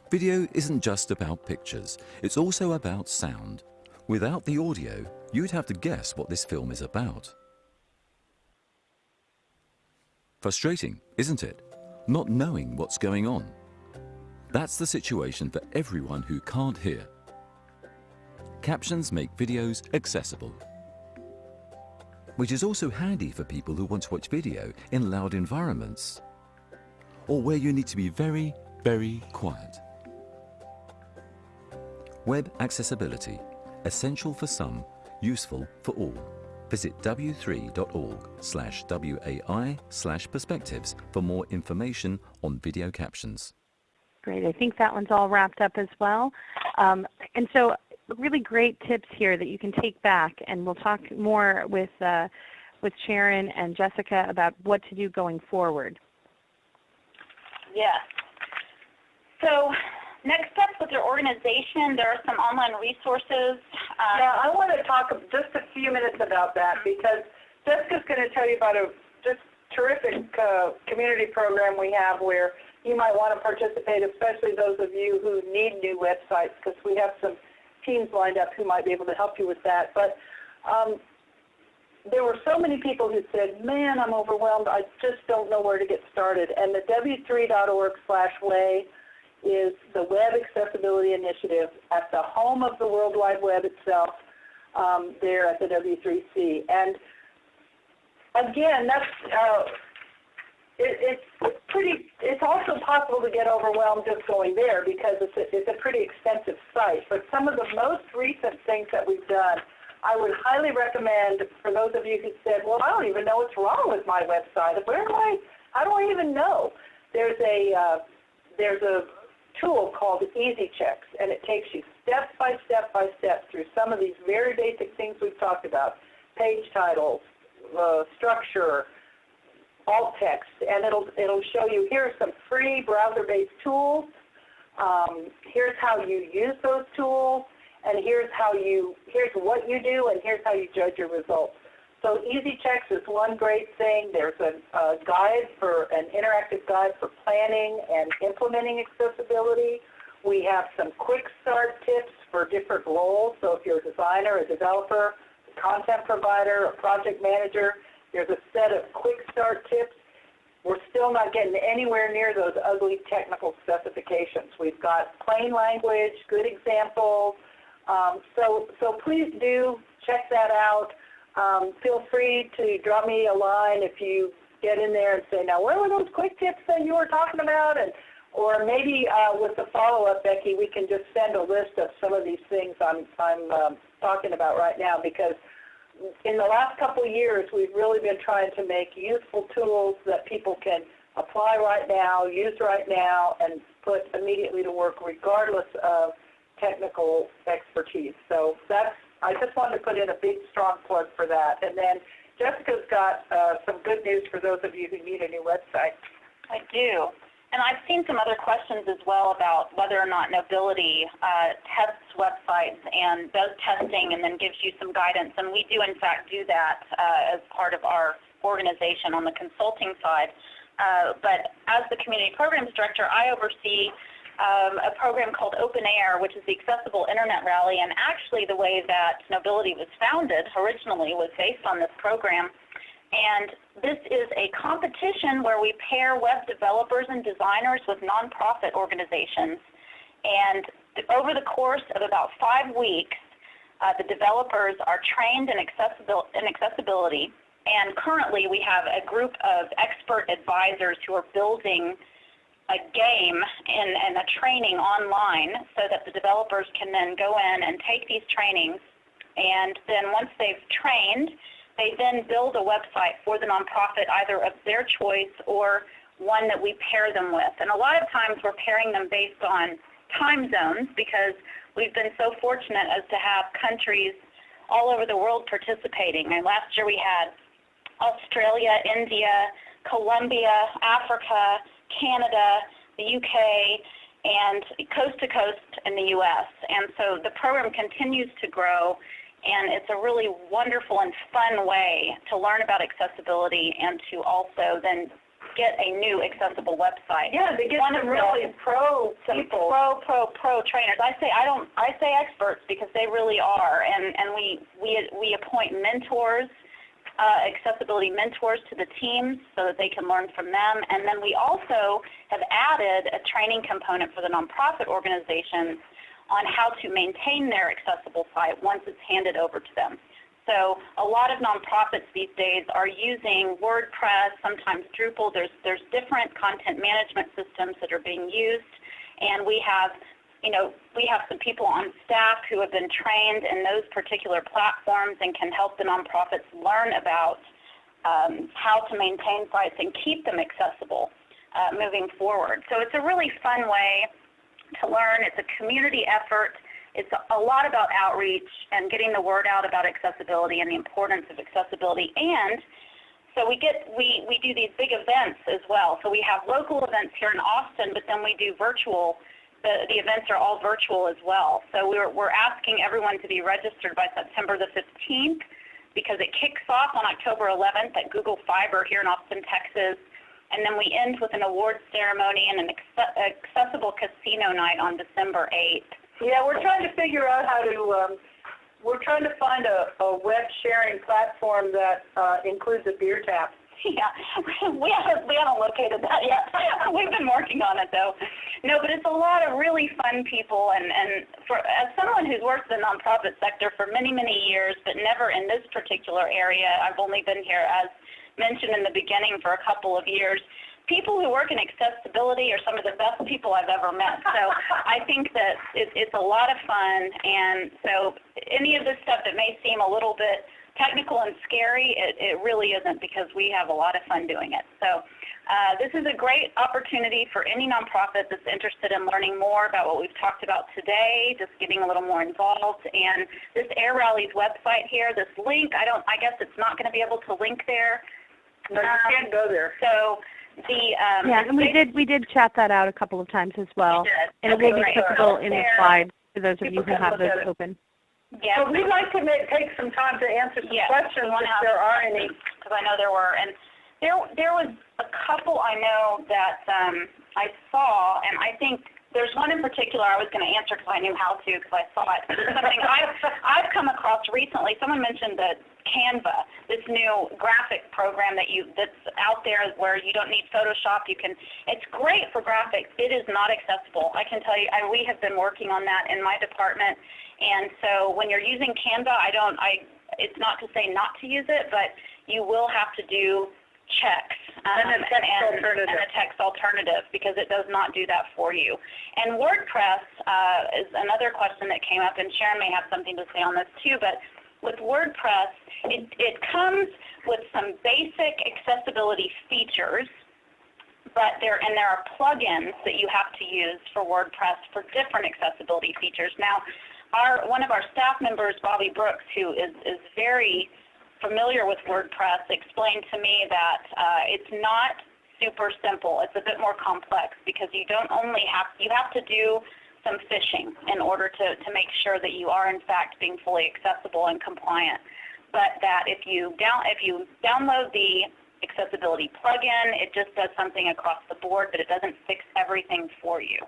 Video isn't just about pictures, it's also about sound. Without the audio, you'd have to guess what this film is about. Frustrating, isn't it? Not knowing what's going on. That's the situation for everyone who can't hear. Captions make videos accessible. Which is also handy for people who want to watch video in loud environments or where you need to be very, very quiet. Web accessibility, essential for some, useful for all. Visit w3.org slash WAI slash perspectives for more information on video captions. Great. I think that one's all wrapped up as well. Um, and so really great tips here that you can take back, and we'll talk more with, uh, with Sharon and Jessica about what to do going forward. Yes. So next steps with your organization, there are some online resources. Uh, Now, I want to talk just a few minutes about that because Jessica's going to tell you about a just terrific uh, community program we have where you might want to participate, especially those of you who need new websites because we have some teams lined up who might be able to help you with that. But um, there were so many people who said, man, I'm overwhelmed. I just don't know where to get started. And the w3.org slash WAI is the Web Accessibility Initiative at the home of the World Wide Web itself um, there at the W3C. And again, that's uh, it, it's pretty. It's also possible to get overwhelmed just going there because it's a, it's a pretty extensive site. But some of the most recent things that we've done, I would highly recommend for those of you who said, "Well, I don't even know what's wrong with my website. Where do I? How do I even know?" There's a uh, there's a tool called Easy Checks, and it takes you step by step by step through some of these very basic things we've talked about: page titles, uh, structure, alt text, and it'll it'll show you here are some free browser-based tools. Um, here's how you use those tools, and here's how you here's what you do, and here's how you judge your results. So Easy Checks is one great thing. There's a, a guide for an interactive guide for planning and implementing accessibility. We have some quick start tips for different roles. So if you're a designer, a developer, a content provider, a project manager, there's a set of quick start tips. We're still not getting anywhere near those ugly technical specifications. We've got plain language, good examples. Um, so, so please do check that out. Um, feel free to drop me a line if you get in there and say, now where were those quick tips that you were talking about? And or maybe uh, with the follow-up, Becky, we can just send a list of some of these things I'm, I'm um, talking about right now because in the last couple of years, we've really been trying to make useful tools that people can apply right now, use right now, and put immediately to work regardless of technical expertise. So that's, I just wanted to put in a big, strong plug for that. And then Jessica's got uh, some good news for those of you who need a new website. I do. And I've seen some other questions as well about whether or not Knowbility uh, tests websites and does testing and then gives you some guidance. And we do in fact do that uh, as part of our organization on the consulting side. Uh, but as the Community Programs Director, I oversee um, a program called OpenAIR, which is the Accessible Internet Rally. And actually the way that Knowbility was founded originally was based on this program. And this is a competition where we pair web developers and designers with nonprofit organizations. And over the course of about five weeks, uh, the developers are trained in, accessibil in accessibility. And currently we have a group of expert advisors who are building a game and, and a training online so that the developers can then go in and take these trainings. And then once they've trained, they then build a website for the nonprofit either of their choice or one that we pair them with. And a lot of times we're pairing them based on time zones because we've been so fortunate as to have countries all over the world participating. And last year we had Australia, India, Colombia, Africa, Canada, the UK, and coast to coast in the US. And so the program continues to grow and it's a really wonderful and fun way to learn about accessibility and to also then get a new accessible website. Yeah, they get some really pro people. Pro, pro, pro trainers. I say I don't. I say experts because they really are, and and we we we appoint mentors, uh, accessibility mentors to the teams so that they can learn from them, and then we also have added a training component for the nonprofit organizations on how to maintain their accessible site once it's handed over to them. So a lot of nonprofits these days are using WordPress, sometimes Drupal. There's, there's different content management systems that are being used, and we have you know, we have some people on staff who have been trained in those particular platforms and can help the nonprofits learn about um, how to maintain sites and keep them accessible uh, moving forward. So it's a really fun way to learn. It's a community effort. It's a lot about outreach and getting the word out about accessibility and the importance of accessibility. And so we get we, we do these big events as well. So we have local events here in Austin, but then we do virtual. The, the events are all virtual as well. So we're, we're asking everyone to be registered by September the 15th because it kicks off on October 11th at Google Fiber here in Austin, Texas. And then we end with an awards ceremony and an accessible casino night on December 8th. Yeah, we're trying to figure out how to, um, we're trying to find a, a web sharing platform that uh, includes a beer tap. Yeah, we haven't we haven't located that yet. We've been working on it though. No, but it's a lot of really fun people, and and for as someone who's worked in the nonprofit sector for many many years, but never in this particular area. I've only been here as mentioned in the beginning for a couple of years. People who work in accessibility are some of the best people I've ever met. So I think that it, it's a lot of fun, and so any of this stuff that may seem a little bit technical and scary, it, it really isn't because we have a lot of fun doing it. So uh, this is a great opportunity for any nonprofit that's interested in learning more about what we've talked about today, just getting a little more involved. And this Air Rallies website here, this link, I don't, I guess it's not going to be able to link there. No, you Um, can't go there. So the um, Yeah, and we did we did chat that out a couple of times as well, did. and it will be great. clickable in the slides for those of you who have those at it. open. Yeah, But we'd like to make, take some time to answer some Yes, questions wanna if have- there are any. because I know there were, and there there was a couple I know that um, I saw, and I think there's one in particular I was going to answer because I knew how to because I saw it. Something I've I've come across recently. Someone mentioned the Canva, this new graphic program that you that's out there where you don't need Photoshop. You can. It's great for graphics. It is not accessible. I can tell you. I, we have been working on that in my department, and so when you're using Canva, I don't. I. It's not to say not to use it, but you will have to do checks um, And a text alternative. and a text alternative because it does not do that for you. And WordPress uh, is another question that came up, and Sharon may have something to say on this too. But with WordPress, it, it comes with some basic accessibility features, but there and there are plugins that you have to use for WordPress for different accessibility features. Now, our one of our staff members, Bobby Brooks, who is is very familiar with WordPress explained to me that uh, it's not super simple. It's a bit more complex because you don't only have you have to do some fishing in order to, to make sure that you are in fact being fully accessible and compliant. But that if you down if you download the accessibility plugin, it just does something across the board, but it doesn't fix everything for you.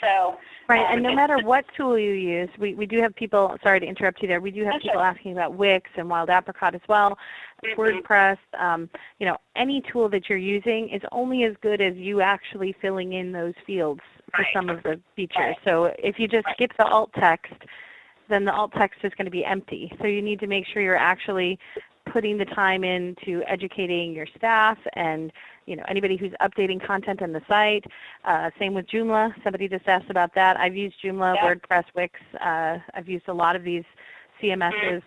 So Right, um, and no matter what tool you use, we, we do have people, sorry to interrupt you there, we do have people okay. asking about Wix and Wild Apricot as well, Mhm. WordPress, um, you know, any tool that you're using is only as good as you actually filling in those fields for Right. some of the features. Right. So if you just Right. skip the alt text, then the alt text is going to be empty. So you need to make sure you're actually putting the time into educating your staff and you know anybody who's updating content on the site. Uh, same with Joomla. Somebody just asked about that. I've used Joomla, Yeah. WordPress, Wix. Uh, I've used a lot of these CMSs,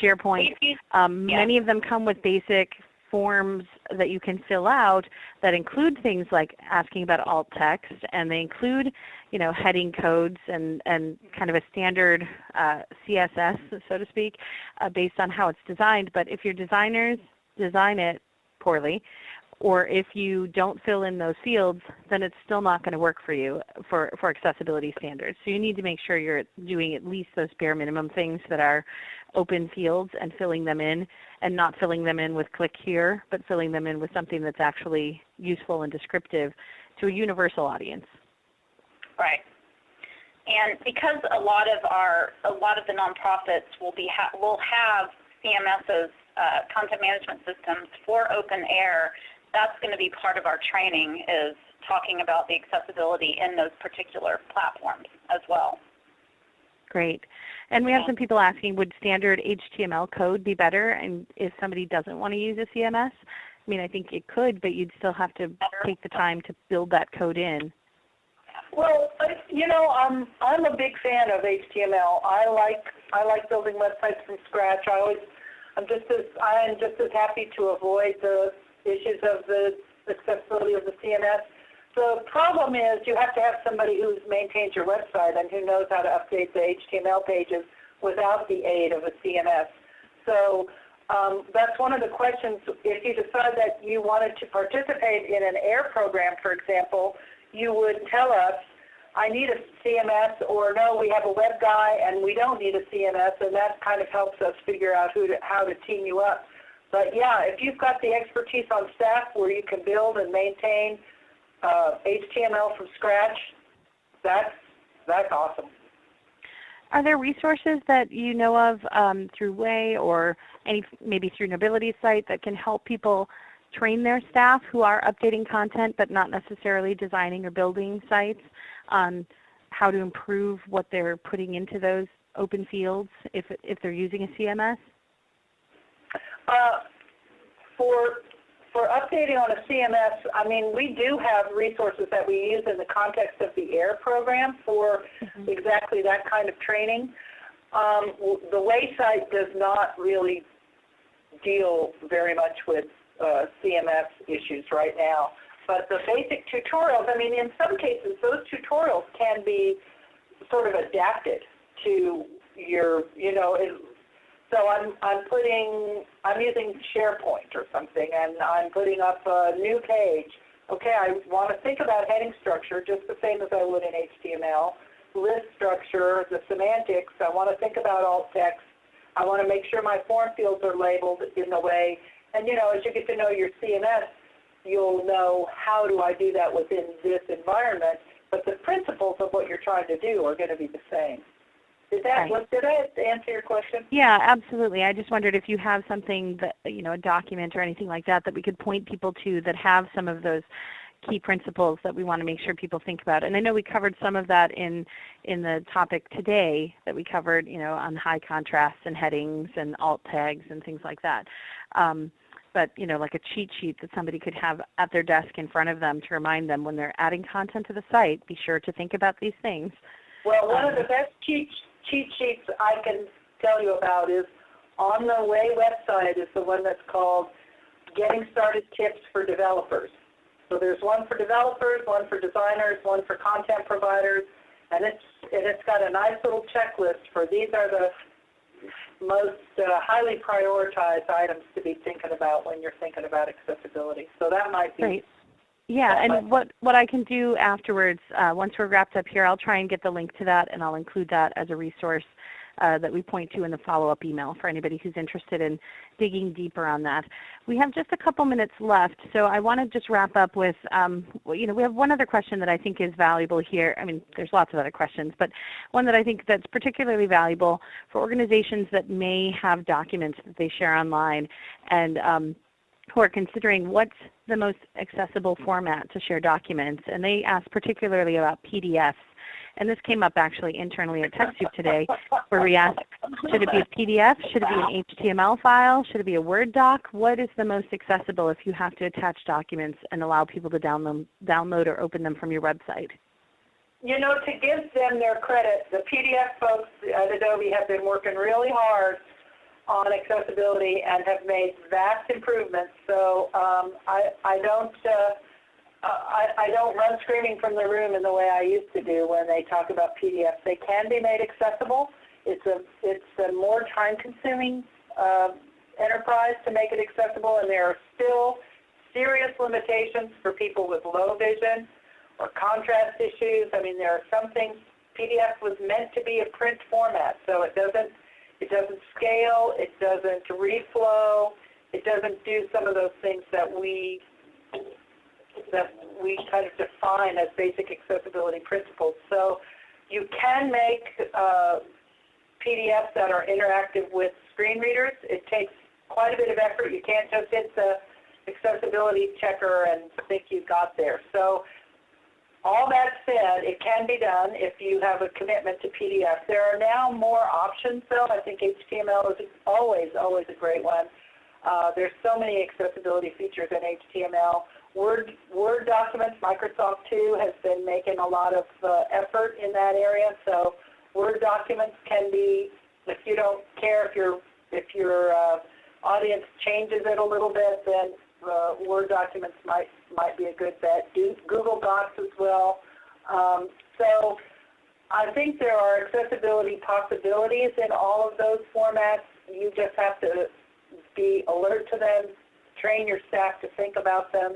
SharePoint. Um, Yeah. Many of them come with basic forms that you can fill out that include things like asking about alt text, and they include, you know, heading codes and, and kind of a standard uh, CSS, so to speak, uh, based on how it's designed. But if your designers design it poorly, or if you don't fill in those fields, then it's still not going to work for you for, for accessibility standards. So you need to make sure you're doing at least those bare minimum things that are open fields and filling them in and not filling them in with click here, but filling them in with something that's actually useful and descriptive to a universal audience. Right. And because a lot of our, a lot of the nonprofits will be, ha- will have CMSs, uh, content management systems for OpenAIR, that's going to be part of our training is talking about the accessibility in those particular platforms as well. Great. And we have some people asking, would standard HTML code be better and if somebody doesn't want to use a CMS? I mean, I think it could, but you'd still have to take the time to build that code in. Well, you know, I'm I'm a big fan of HTML. I like I like building websites from scratch. I always I'm just as I am just as happy to avoid the issues of the accessibility of the CMS. The problem is you have to have somebody who's maintains your website and who knows how to update the HTML pages without the aid of a CMS. So um, that's one of the questions. If you decide that you wanted to participate in an AIR program, for example, you would tell us, I need a CMS, or no, we have a web guy and we don't need a CMS, and that kind of helps us figure out who to, how to team you up. But yeah, if you've got the expertise on staff where you can build and maintain uh, HTML from scratch, that's, that's awesome. Are there resources that you know of um, through WAI or any maybe through Knowbility site that can help people train their staff who are updating content but not necessarily designing or building sites on how to improve what they're putting into those open fields if, if they're using a CMS? Uh, for for updating on a CMS, I mean, we do have resources that we use in the context of the AIR program for Mhm. exactly that kind of training. Um, the WAI site does not really deal very much with uh, CMS issues right now. But the basic tutorials, I mean, in some cases, those tutorials can be sort of adapted to your, you know, it, so I'm, I'm putting, I'm using SharePoint or something, and I'm putting up a new page. Okay, I want to think about heading structure just the same as I would in HTML. List structure, the semantics, I want to think about alt text. I want to make sure my form fields are labeled in the way, and you know, as you get to know your CMS, you'll know how do I do that within this environment, but the principles of what you're trying to do are going to be the same. Did that, Right. did I answer your question? Yeah, absolutely. I just wondered if you have something that, you know, a document or anything like that that we could point people to that have some of those key principles that we want to make sure people think about. And I know we covered some of that in in the topic today that we covered, you know, on high contrasts and headings and alt tags and things like that. Um, but you know, like a cheat sheet that somebody could have at their desk in front of them to remind them when they're adding content to the site, be sure to think about these things. Well, one of Um, the best cheat, cheat sheets I can tell you about is on the WAI website is the one that's called Getting Started Tips for Developers. So there's one for developers, one for designers, one for content providers, and it's, and it's got a nice little checklist for these are the most uh, highly prioritized items to be thinking about when you're thinking about accessibility. So that might be Great. Yeah, and what, what I can do afterwards, uh, once we're wrapped up here, I'll try and get the link to that and I'll include that as a resource uh, that we point to in the follow-up email for anybody who's interested in digging deeper on that. We have just a couple minutes left, so I want to just wrap up with, um, you know, we have one other question that I think is valuable here. I mean, there's lots of other questions, but one that I think that's particularly valuable for organizations that may have documents that they share online and um, who are considering what's the most accessible format to share documents. And they asked particularly about PDFs. And this came up actually internally at TechSoup today, where we asked, should it be a PDF? Should it be an HTML file? Should it be a Word doc? What is the most accessible if you have to attach documents and allow people to download, download or open them from your website? You know, to give them their credit, the PDF folks at Adobe have been working really hard on accessibility and have made vast improvements. So um, I, I don't uh, I, I don't run screaming from the room in the way I used to do when they talk about PDFs. They can be made accessible. It's a it's a more time-consuming uh, enterprise to make it accessible, and there are still serious limitations for people with low vision or contrast issues. I mean, there are some things. PDF was meant to be a print format, so it doesn't it doesn't scale, it doesn't reflow, it doesn't do some of those things that we that we kind of define as basic accessibility principles. So you can make uh, PDFs that are interactive with screen readers. It takes quite a bit of effort. You can't just hit the accessibility checker and think you got there. So all that said, it can be done if you have a commitment to PDF. There are now more options though. I think HTML is always, always a great one. Uh, there's so many accessibility features in HTML. Word, Word documents, Microsoft too has been making a lot of uh, effort in that area. So Word documents can be, if you don't care if your if your uh, audience changes it a little bit, then Word documents might might be a good bet. Google Docs as well. Um, so I think there are accessibility possibilities in all of those formats. You just have to be alert to them, train your staff to think about them,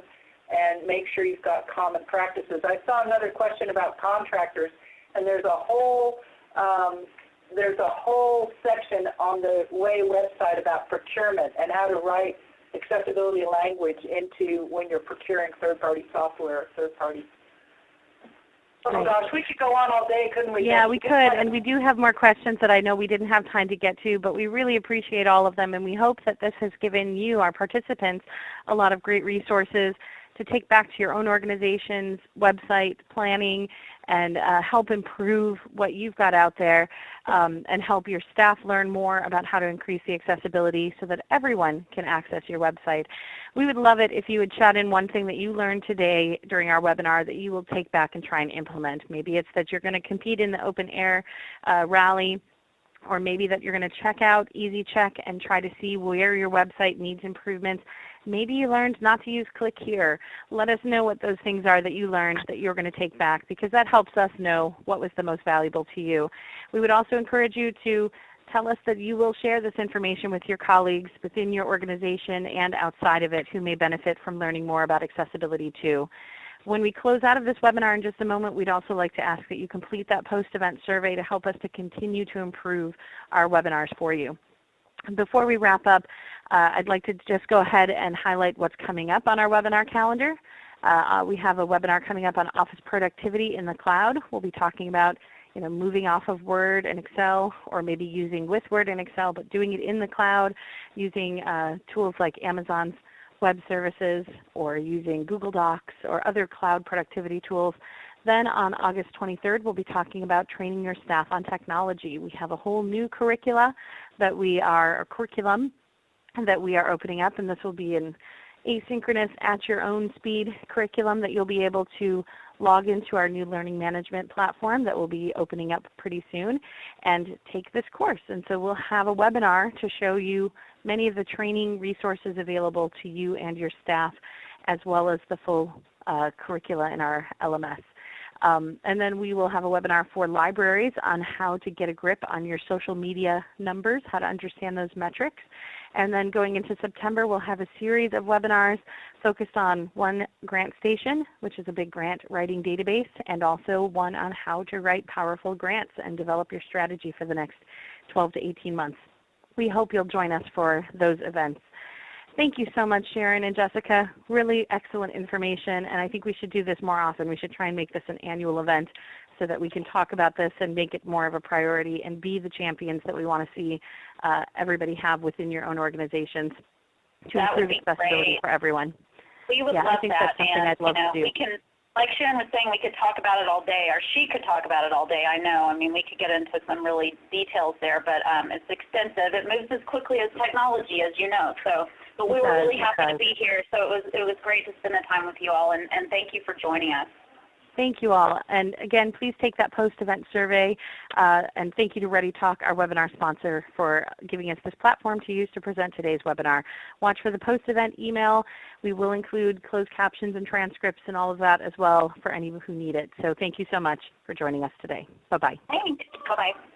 and make sure you've got common practices. I saw another question about contractors, and there's a whole um, there's a whole section on the WAI website about procurement and how to write accessibility language into when you're procuring third-party software third-party. Oh gosh, we could go on all day, couldn't we? Yeah, we could, and we do have more questions that I know we didn't have time to get to, but we really appreciate all of them, and we hope that this has given you, our participants, a lot of great resources to take back to your own organization's website planning and uh, help improve what you've got out there um, and help your staff learn more about how to increase the accessibility so that everyone can access your website. We would love it if you would chat in one thing that you learned today during our webinar that you will take back and try and implement. Maybe it's that you're going to compete in the OpenAIR uh, rally or maybe that you're going to check out EasyCheck and try to see where your website needs improvements. Maybe you learned not to use click here. Let us know what those things are that you learned that you're going to take back because that helps us know what was the most valuable to you. We would also encourage you to tell us that you will share this information with your colleagues within your organization and outside of it who may benefit from learning more about accessibility too. When we close out of this webinar in just a moment, we'd also like to ask that you complete that post-event survey to help us to continue to improve our webinars for you. Before we wrap up, uh, I'd like to just go ahead and highlight what's coming up on our webinar calendar. Uh, we have a webinar coming up on office productivity in the cloud. We'll be talking about you know, moving off of Word and Excel or maybe using with Word and Excel but doing it in the cloud using uh, tools like Amazon's web services or using Google Docs or other cloud productivity tools. Then on August 23rd, we'll be talking about training your staff on technology. We have a whole new curricula that we are, a curriculum that we are opening up, and this will be an asynchronous at your own speed curriculum that you'll be able to log into our new learning management platform that will be opening up pretty soon and take this course. And so we'll have a webinar to show you many of the training resources available to you and your staff as well as the full uh, curricula in our LMS. Um, and then we will have a webinar for libraries on how to get a grip on your social media numbers, how to understand those metrics. And then going into September, we'll have a series of webinars focused on one GrantStation, which is a big grant writing database, and also one on how to write powerful grants and develop your strategy for the next 12 to 18 months. We hope you'll join us for those events. Thank you so much, Sharon and Jessica. Really excellent information, and I think we should do this more often. We should try and make this an annual event so that we can talk about this and make it more of a priority and be the champions that we want to see uh, everybody have within your own organizations to That improve accessibility great. for everyone. We would Yeah, I love think that, that's something and I'd love you know, to do. we can, like Sharon was saying, we could talk about it all day, or she could talk about it all day. I know. I mean, we could get into some really details there, but um, it's extensive. It moves as quickly as technology, as you know. So, but we were really happy to be here. So it was it was great to spend the time with you all, and, and thank you for joining us. Thank you all. And again, please take that post-event survey. Uh, and thank you to ReadyTalk, our webinar sponsor, for giving us this platform to use to present today's webinar. Watch for the post-event email. We will include closed captions and transcripts and all of that as well for any who need it. So thank you so much for joining us today. Bye-bye. Thanks. Bye bye.